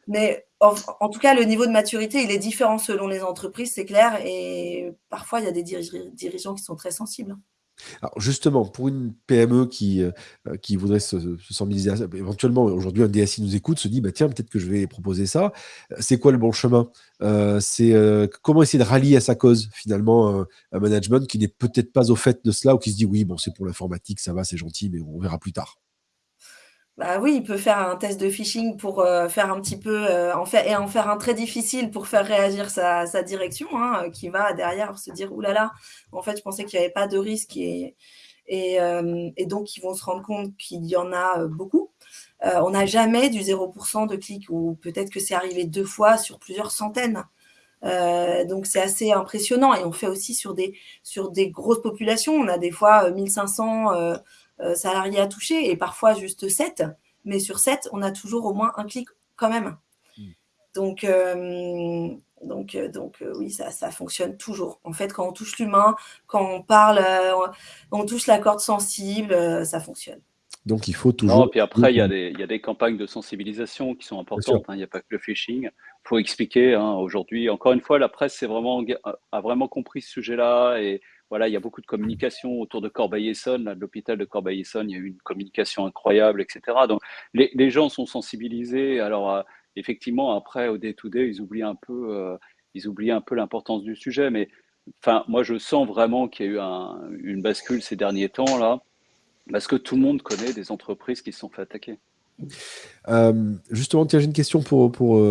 Mais en, tout cas, le niveau de maturité, il est différent selon les entreprises, c'est clair, et parfois, il y a des dirigeants qui sont très sensibles. Alors justement, pour une PME qui, euh, qui voudrait se, se éventuellement, aujourd'hui, un DSI nous écoute, se dit, bah, tiens, peut-être que je vais proposer ça. Euh, c'est quoi le bon chemin? Euh, C'est comment essayer de rallier à sa cause, finalement, un management qui n'est peut-être pas au fait de cela ou qui se dit, oui, bon, c'est pour l'informatique, ça va, c'est gentil, mais on verra plus tard. Bah oui, il peut faire un test de phishing pour euh, faire un petit peu euh, en fait et en faire un très difficile pour faire réagir sa, direction, hein, qui va derrière se dire oulala, là là, en fait, je pensais qu'il n'y avait pas de risque et, euh, donc ils vont se rendre compte qu'il y en a beaucoup. on n'a jamais du 0% de clics ou peut-être que c'est arrivé deux fois sur plusieurs centaines. donc c'est assez impressionnant et on fait aussi sur des sur des grosses populations. On a des fois 1500 euh, salariés à toucher et parfois juste 7. Mais sur 7, on a toujours au moins un clic quand même. Hmm. Donc, euh, donc, euh, donc oui, ça, ça fonctionne toujours. En fait, quand on touche l'humain, quand on parle, on touche la corde sensible, ça fonctionne. Donc il faut toujours. Non, puis après, il y, a des, il y, a des, campagnes de sensibilisation qui sont importantes. Hein. Il n'y a pas que le phishing. Il faut expliquer. Hein, Aujourd'hui, encore une fois, la presse vraiment, a vraiment compris ce sujet-là et voilà, il y a beaucoup de communication autour de Corbeil-Essonne, de l'hôpital de Corbeil-Essonne, il y a eu une communication incroyable, etc. Donc les, gens sont sensibilisés. Alors euh, effectivement, après au day-to-day, ils oublient un peu, euh, ils oublient un peu l'importance du sujet. Mais enfin, moi, je sens vraiment qu'il y a eu un, une bascule ces derniers temps là, parce que tout le monde connaît des entreprises qui se sont fait attaquer. Euh, justement, tiens, j'ai une question pour, pour,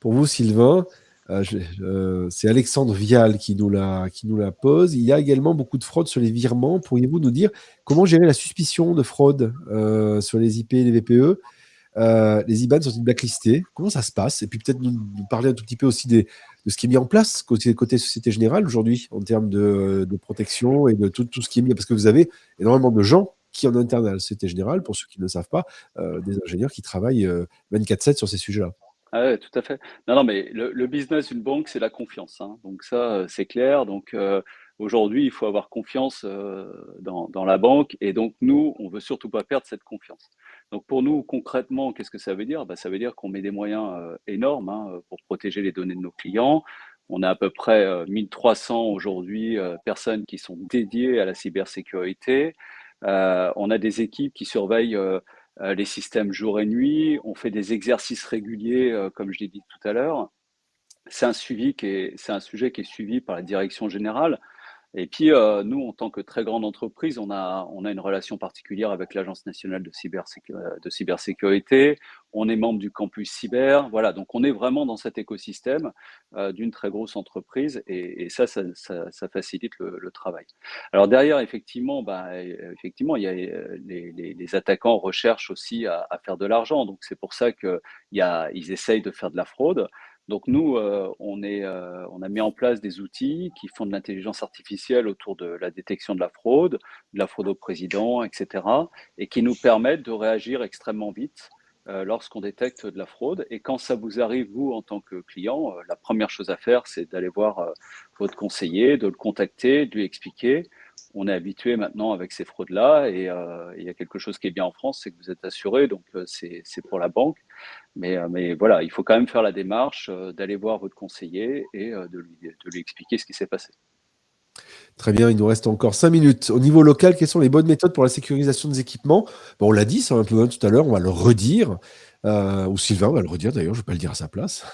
pour vous, Sylvain. Euh, euh, c'est Alexandre Vial qui nous, la, qui nous la pose. Il y a également beaucoup de fraude sur les virements. Pourriez-vous nous dire comment gérer la suspicion de fraude euh, sur les IP et les VPE Les IBAN sont-ils blacklistés? Comment ça se passe? Et puis peut-être nous, parler un tout petit peu aussi de ce qui est mis en place côté, Société Générale aujourd'hui en termes de, protection et de tout, tout ce qui est mis. Parce que vous avez énormément de gens qui en interne à la Société Générale, pour ceux qui ne le savent pas, des ingénieurs qui travaillent 24-7 sur ces sujets-là. Ah ouais, tout à fait. Non, non, mais le, business d'une banque, c'est la confiance. Hein. Donc ça, euh, c'est clair. Donc euh, aujourd'hui, il faut avoir confiance euh, dans, la banque. Et donc nous, on veut surtout pas perdre cette confiance. Donc pour nous, concrètement, qu'est-ce que ça veut dire? Bah, Ça veut dire qu'on met des moyens énormes hein, pour protéger les données de nos clients. On a à peu près 1300 aujourd'hui personnes qui sont dédiées à la cybersécurité. on a des équipes qui surveillent les systèmes jour et nuit, on fait des exercices réguliers, euh, comme je l'ai dit tout à l'heure. C'est un suivi qui est, c'est un sujet qui est suivi par la direction générale. Et puis, euh, nous, en tant que très grande entreprise, on a, on a une relation particulière avec l'Agence nationale de, de, cybersécurité. On est membre du campus cyber. Voilà, donc on est vraiment dans cet écosystème euh, d'une très grosse entreprise et, ça, ça, facilite le, travail. Alors derrière, effectivement, bah, effectivement, il y a les, les, les attaquants recherchent aussi à, à faire de l'argent. Donc c'est pour ça qu'ils essayent de faire de la fraude. Donc nous, on, est, on a mis en place des outils qui font de l'intelligence artificielle autour de la détection de la fraude, de la fraude au président, etc., et qui nous permettent de réagir extrêmement vite euh, lorsqu'on détecte de la fraude. Et quand ça vous arrive, vous, en tant que client, euh, la première chose à faire, c'est d'aller voir euh, votre conseiller, de le contacter, de lui expliquer. On est habitué maintenant avec ces fraudes-là et il y a quelque chose qui est bien en France, c'est que vous êtes assuré, donc c'est pour la banque. Mais, mais voilà, il faut quand même faire la démarche d'aller voir votre conseiller et de lui, de lui expliquer ce qui s'est passé. Très bien, il nous reste encore 5 minutes. Au niveau local, quelles sont les bonnes méthodes pour la sécurisation des équipements? Bon, On l'a dit, c'est un peu tout à l'heure, on va le redire. Euh, ou Sylvain va le redire d'ailleurs, je ne vais pas le dire à sa place.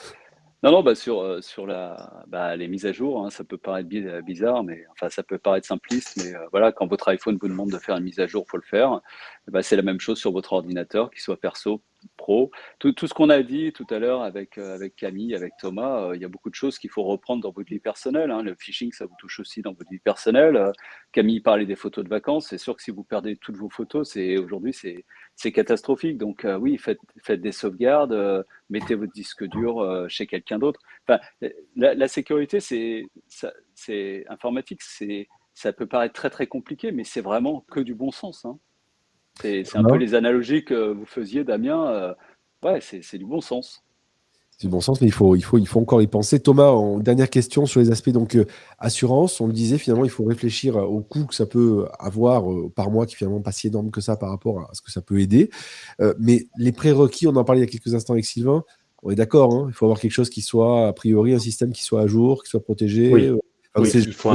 Non, non, bah sur, euh, sur la, bah, les mises à jour, hein, ça peut paraître bizarre, mais enfin, ça peut paraître simpliste, mais euh, voilà, quand votre iPhone vous demande de faire une mise à jour, faut le faire. Bah, c'est la même chose sur votre ordinateur, qu'il soit perso, pro. Tout, ce qu'on a dit tout à l'heure avec, euh, avec Camille, avec Thomas, il y a beaucoup de choses qu'il faut reprendre dans votre vie personnelle. Hein. Le phishing, ça vous touche aussi dans votre vie personnelle. Camille parlait des photos de vacances. C'est sûr que si vous perdez toutes vos photos, c'est aujourd'hui, c'est catastrophique. Donc euh, oui, faites, faites, des sauvegardes, euh, mettez votre disque dur euh, chez quelqu'un d'autre. Enfin, la, sécurité, c'est informatique, c'est ça peut paraître très très compliqué, mais c'est vraiment que du bon sens. Hein. C'est un peu les analogies que vous faisiez, Damien. ouais, c'est du bon sens. C'est bon sens, mais il faut, il, faut, il faut encore y penser. Thomas, en dernière question sur les aspects donc euh, assurance, on le disait finalement, il faut réfléchir au coût que ça peut avoir euh, par mois, qui finalement pas si énorme que ça par rapport à ce que ça peut aider. Euh, mais les prérequis, on en parlait il y a quelques instants avec Sylvain. On est d'accord, hein, il faut avoir quelque chose qui soit a priori un système qui soit à jour, qui soit protégé. Oui, il faut un...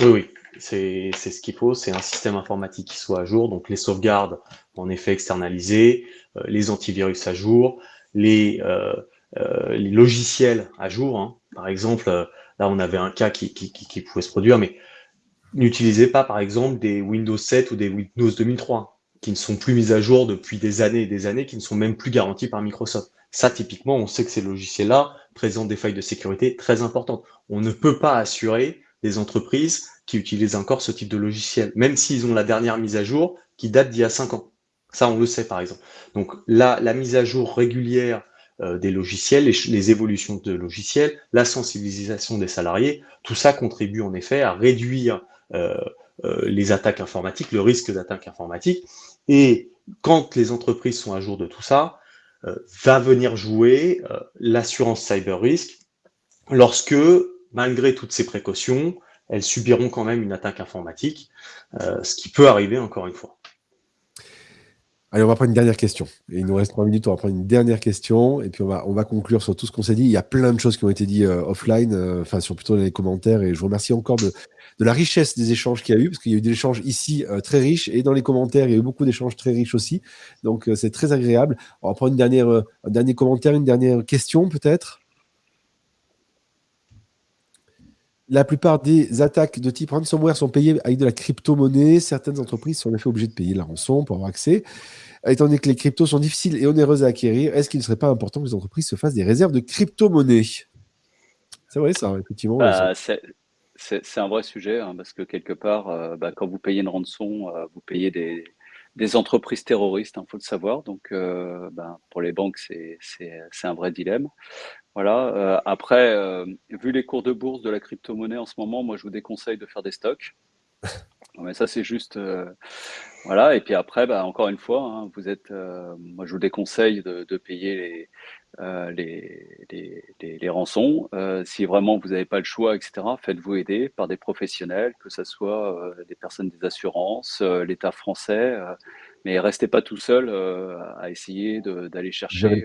oui, oui. C'est ce qu'il faut, c'est un système informatique qui soit à jour, donc les sauvegardes en effet externalisées, les antivirus à jour, les, euh, euh, les logiciels à jour. Hein. Par exemple, euh, là, on avait un cas qui, qui, qui pouvait se produire, mais n'utilisez pas, par exemple, des Windows 7 ou des Windows 2003 qui ne sont plus mis à jour depuis des années et des années, qui ne sont même plus garantis par Microsoft. Ça, typiquement, on sait que ces logiciels-là présentent des failles de sécurité très importantes. On ne peut pas assurer des entreprises qui utilisent encore ce type de logiciel, même s'ils ont la dernière mise à jour qui date d'il y a 5 ans. Ça, on le sait par exemple. Donc là, la mise à jour régulière euh, des logiciels, les, évolutions de logiciels, la sensibilisation des salariés, tout ça contribue en effet à réduire euh, euh, les attaques informatiques, le risque d'attaque informatique. Et quand les entreprises sont à jour de tout ça, va venir jouer l'assurance cyber risk lorsque, malgré toutes ces précautions, elles subiront quand même une attaque informatique, ce qui peut arriver encore une fois. Allez, on va prendre une dernière question. Il nous reste trois minutes, on va prendre une dernière question. Et puis, on va, on va conclure sur tout ce qu'on s'est dit. Il y a plein de choses qui ont été dites euh, offline, euh, enfin, sur plutôt les commentaires. Et je vous remercie encore de, la richesse des échanges qu'il y a eu, parce qu'il y a eu des échanges ici euh, très riches. Et dans les commentaires, il y a eu beaucoup d'échanges très riches aussi. Donc, c'est très agréable. On va prendre une dernière, un dernier commentaire, une dernière question, peut-être? La plupart des attaques de type ransomware sont payées avec de la crypto-monnaie. Certaines entreprises sont en effet obligées de payer la rançon pour avoir accès. Étant donné que les cryptos sont difficiles et onéreuses à acquérir, est-ce qu'il ne serait pas important que les entreprises se fassent des réserves de crypto-monnaie? C'est vrai ça, effectivement. Bah, c'est un vrai sujet, hein, parce que quelque part, euh, bah, quand vous payez une rançon, euh, vous payez des, entreprises terroristes, il hein, faut le savoir. Donc, euh, bah, pour les banques, c'est un vrai dilemme. Voilà. Euh, après, euh, vu les cours de bourse de la crypto-monnaie en ce moment, moi, je vous déconseille de faire des stocks. Mais ça, c'est juste. Euh, voilà. Et puis après, bah, encore une fois, hein, vous êtes. moi, je vous déconseille de, payer les, les, les, rançons. si vraiment vous n'avez pas le choix, etc., faites-vous aider par des professionnels, que ce soit des personnes des assurances, l'État français. mais restez pas tout seul à essayer d'aller chercher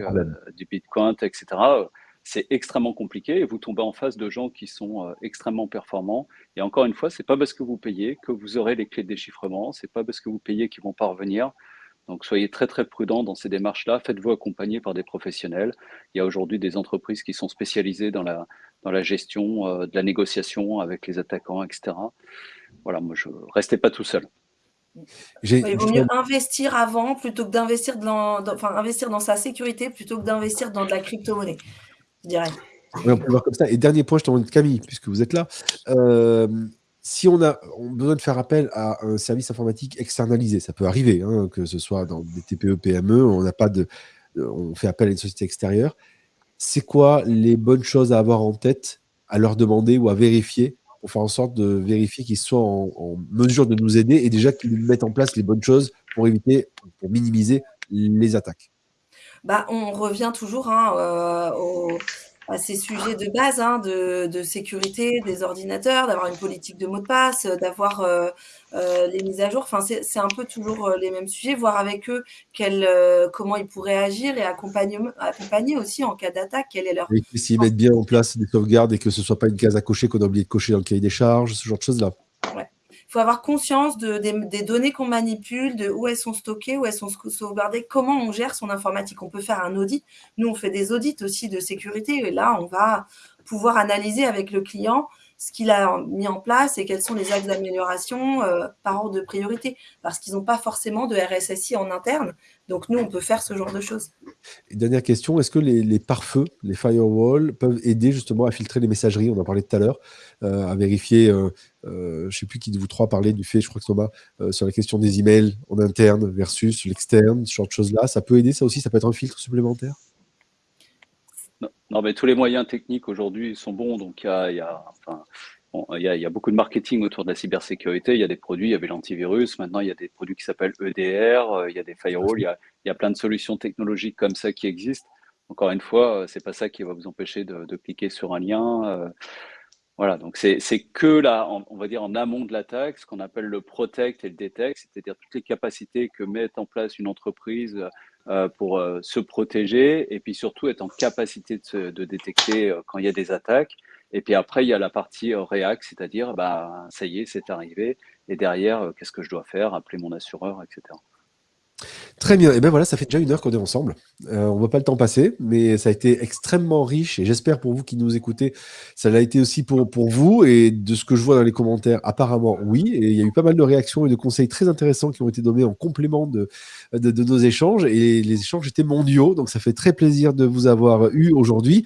du Bitcoin, etc c'est extrêmement compliqué et vous tombez en face de gens qui sont euh, extrêmement performants. Et encore une fois, c'est pas parce que vous payez que vous aurez les clés de déchiffrement, c'est pas parce que vous payez qu'ils vont parvenir. Donc soyez très très prudents dans ces démarches-là, faites-vous accompagner par des professionnels. Il y a aujourd'hui des entreprises qui sont spécialisées dans la, dans la gestion euh, de la négociation avec les attaquants, etc. Voilà, moi je restez pas tout seul. Il vaut mieux investir avant plutôt que d'investir dans, enfin, investir dans sa sécurité plutôt que d'investir dans de la crypto-monnaie on peut voir comme ça. Et dernier point, je t'en Camille, puisque vous êtes là. Euh, si on a, besoin de faire appel à un service informatique externalisé, ça peut arriver, hein, que ce soit dans des TPE, PME, on n'a pas de, on fait appel à une société extérieure. c'est quoi les bonnes choses à avoir en tête, à leur demander ou à vérifier pour faire en sorte de vérifier qu'ils soient en, mesure de nous aider et déjà qu'ils mettent en place les bonnes choses pour éviter, pour minimiser les attaques? Bah, On revient toujours hein, euh, au, à ces sujets de base hein, de, de, sécurité des ordinateurs, d'avoir une politique de mot de passe, d'avoir euh, euh, les mises à jour. Enfin, c'est un peu toujours euh, les mêmes sujets, voir avec eux quel, euh, comment ils pourraient agir et accompagner, accompagner aussi en cas d'attaque. Quelle est leur. Et s'ils mettent bien en place des sauvegardes et que ce soit pas une case à cocher qu'on a oublié de cocher dans le cahier des charges, ce genre de choses-là. Ouais faut avoir conscience de, des, données qu'on manipule, de où elles sont stockées, où elles sont sauvegardées, comment on gère son informatique. On peut faire un audit. Nous, on fait des audits aussi de sécurité. Et là, on va pouvoir analyser avec le client ce qu'il a mis en place et quels sont les axes d'amélioration euh, par ordre de priorité, parce qu'ils n'ont pas forcément de RSSI en interne. Donc nous, on peut faire ce genre de choses. dernière question, est-ce que les, pare-feux, les firewalls, peuvent aider justement à filtrer les messageries? On en parlait tout à l'heure, euh, à vérifier, euh, je ne sais plus qui de vous trois parlait du fait, je crois que Thomas, sur la question des emails en interne versus l'externe, ce genre de choses-là. Ça peut aider, ça aussi, ça peut être un filtre supplémentaire? Non, mais tous les moyens techniques aujourd'hui sont bons. Donc, il y a, y, a, enfin, il y, a, y a, beaucoup de marketing autour de la cybersécurité. Il y a des produits, il y avait l'antivirus. Maintenant, il y a des produits qui s'appellent EDR. Euh, il y a des firewalls. Il y a, il y a plein de solutions technologiques comme ça qui existent. Encore une fois, euh, c'est pas ça qui va vous empêcher de, de cliquer sur un lien. Euh, voilà, donc c'est que là, on va dire en amont de l'attaque, ce qu'on appelle le protect et le detect, c'est-à-dire toutes les capacités que met en place une entreprise euh, pour euh, se protéger et puis surtout être en capacité de, de détecter euh, quand il y a des attaques. Et puis après, il y a la partie React, c'est-à-dire, bah, ça y est, c'est arrivé. Et derrière, qu'est-ce que je dois faire? Appeler mon assureur, etc. Très bien. Et bien voilà, ça fait déjà une heure qu'on est ensemble. Euh, on ne voit pas le temps passer, mais ça a été extrêmement riche et j'espère pour vous qui nous écoutez, ça l'a été aussi pour, pour vous. Et de ce que je vois dans les commentaires, apparemment, oui. Et il y a eu pas mal de réactions et de conseils très intéressants qui ont été donnés en complément de, de nos échanges. Et les échanges étaient mondiaux, donc ça fait très plaisir de vous avoir eu aujourd'hui.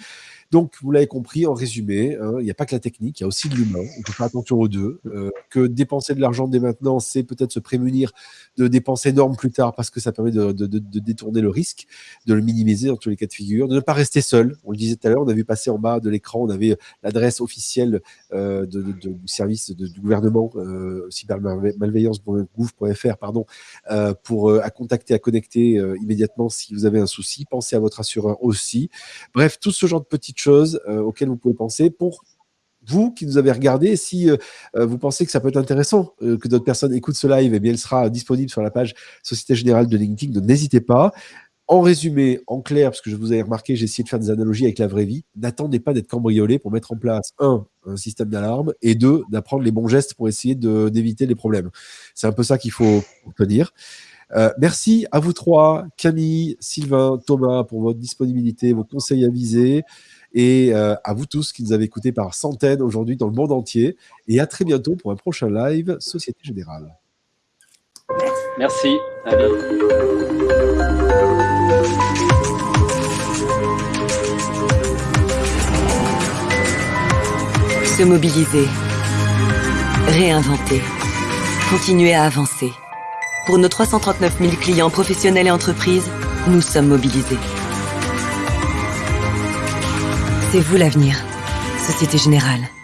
Donc, vous l'avez compris, en résumé, hein, il n'y a pas que la technique, il y a aussi de l'humain. On peut faire attention aux deux. Euh, que dépenser de l'argent dès maintenant, c'est peut-être se prémunir de dépenser énorme plus tard parce que ça permet de, détourner le risque, de le minimiser dans tous les cas de figure, de ne pas rester seul. On le disait tout à l'heure, on a vu passer en bas de l'écran, on avait l'adresse officielle euh, du service du gouvernement, euh, cybermalveillance.gouv.fr, pardon, euh, pour à contacter, à connecter immédiatement si vous avez un souci. Pensez à votre assureur aussi. Bref, tout ce genre de petites choses euh, auxquelles vous pouvez penser pour vous qui nous avez regardé, si euh, euh, vous pensez que ça peut être intéressant que d'autres personnes écoutent ce live, eh bien, elle sera disponible sur la page Société Générale de LinkedIn, donc n'hésitez pas. En résumé, en clair, parce que je vous ai remarqué, j'ai essayé de faire des analogies avec la vraie vie, n'attendez pas d'être cambriolé pour mettre en place, un, un système d'alarme, et deux, d'apprendre les bons gestes pour essayer d'éviter les problèmes. C'est un peu ça qu'il faut tenir. merci à vous trois, Camille, Sylvain, Thomas, pour votre disponibilité, vos conseils avisés et euh, à vous tous qui nous avez écoutés par centaines aujourd'hui dans le monde entier. Et à très bientôt pour un prochain live Société Générale. Merci. Se mobiliser. Réinventer. Continuer à avancer. Pour nos 339 000 clients professionnels et entreprises, nous sommes mobilisés. C'est vous l'avenir. Société Générale.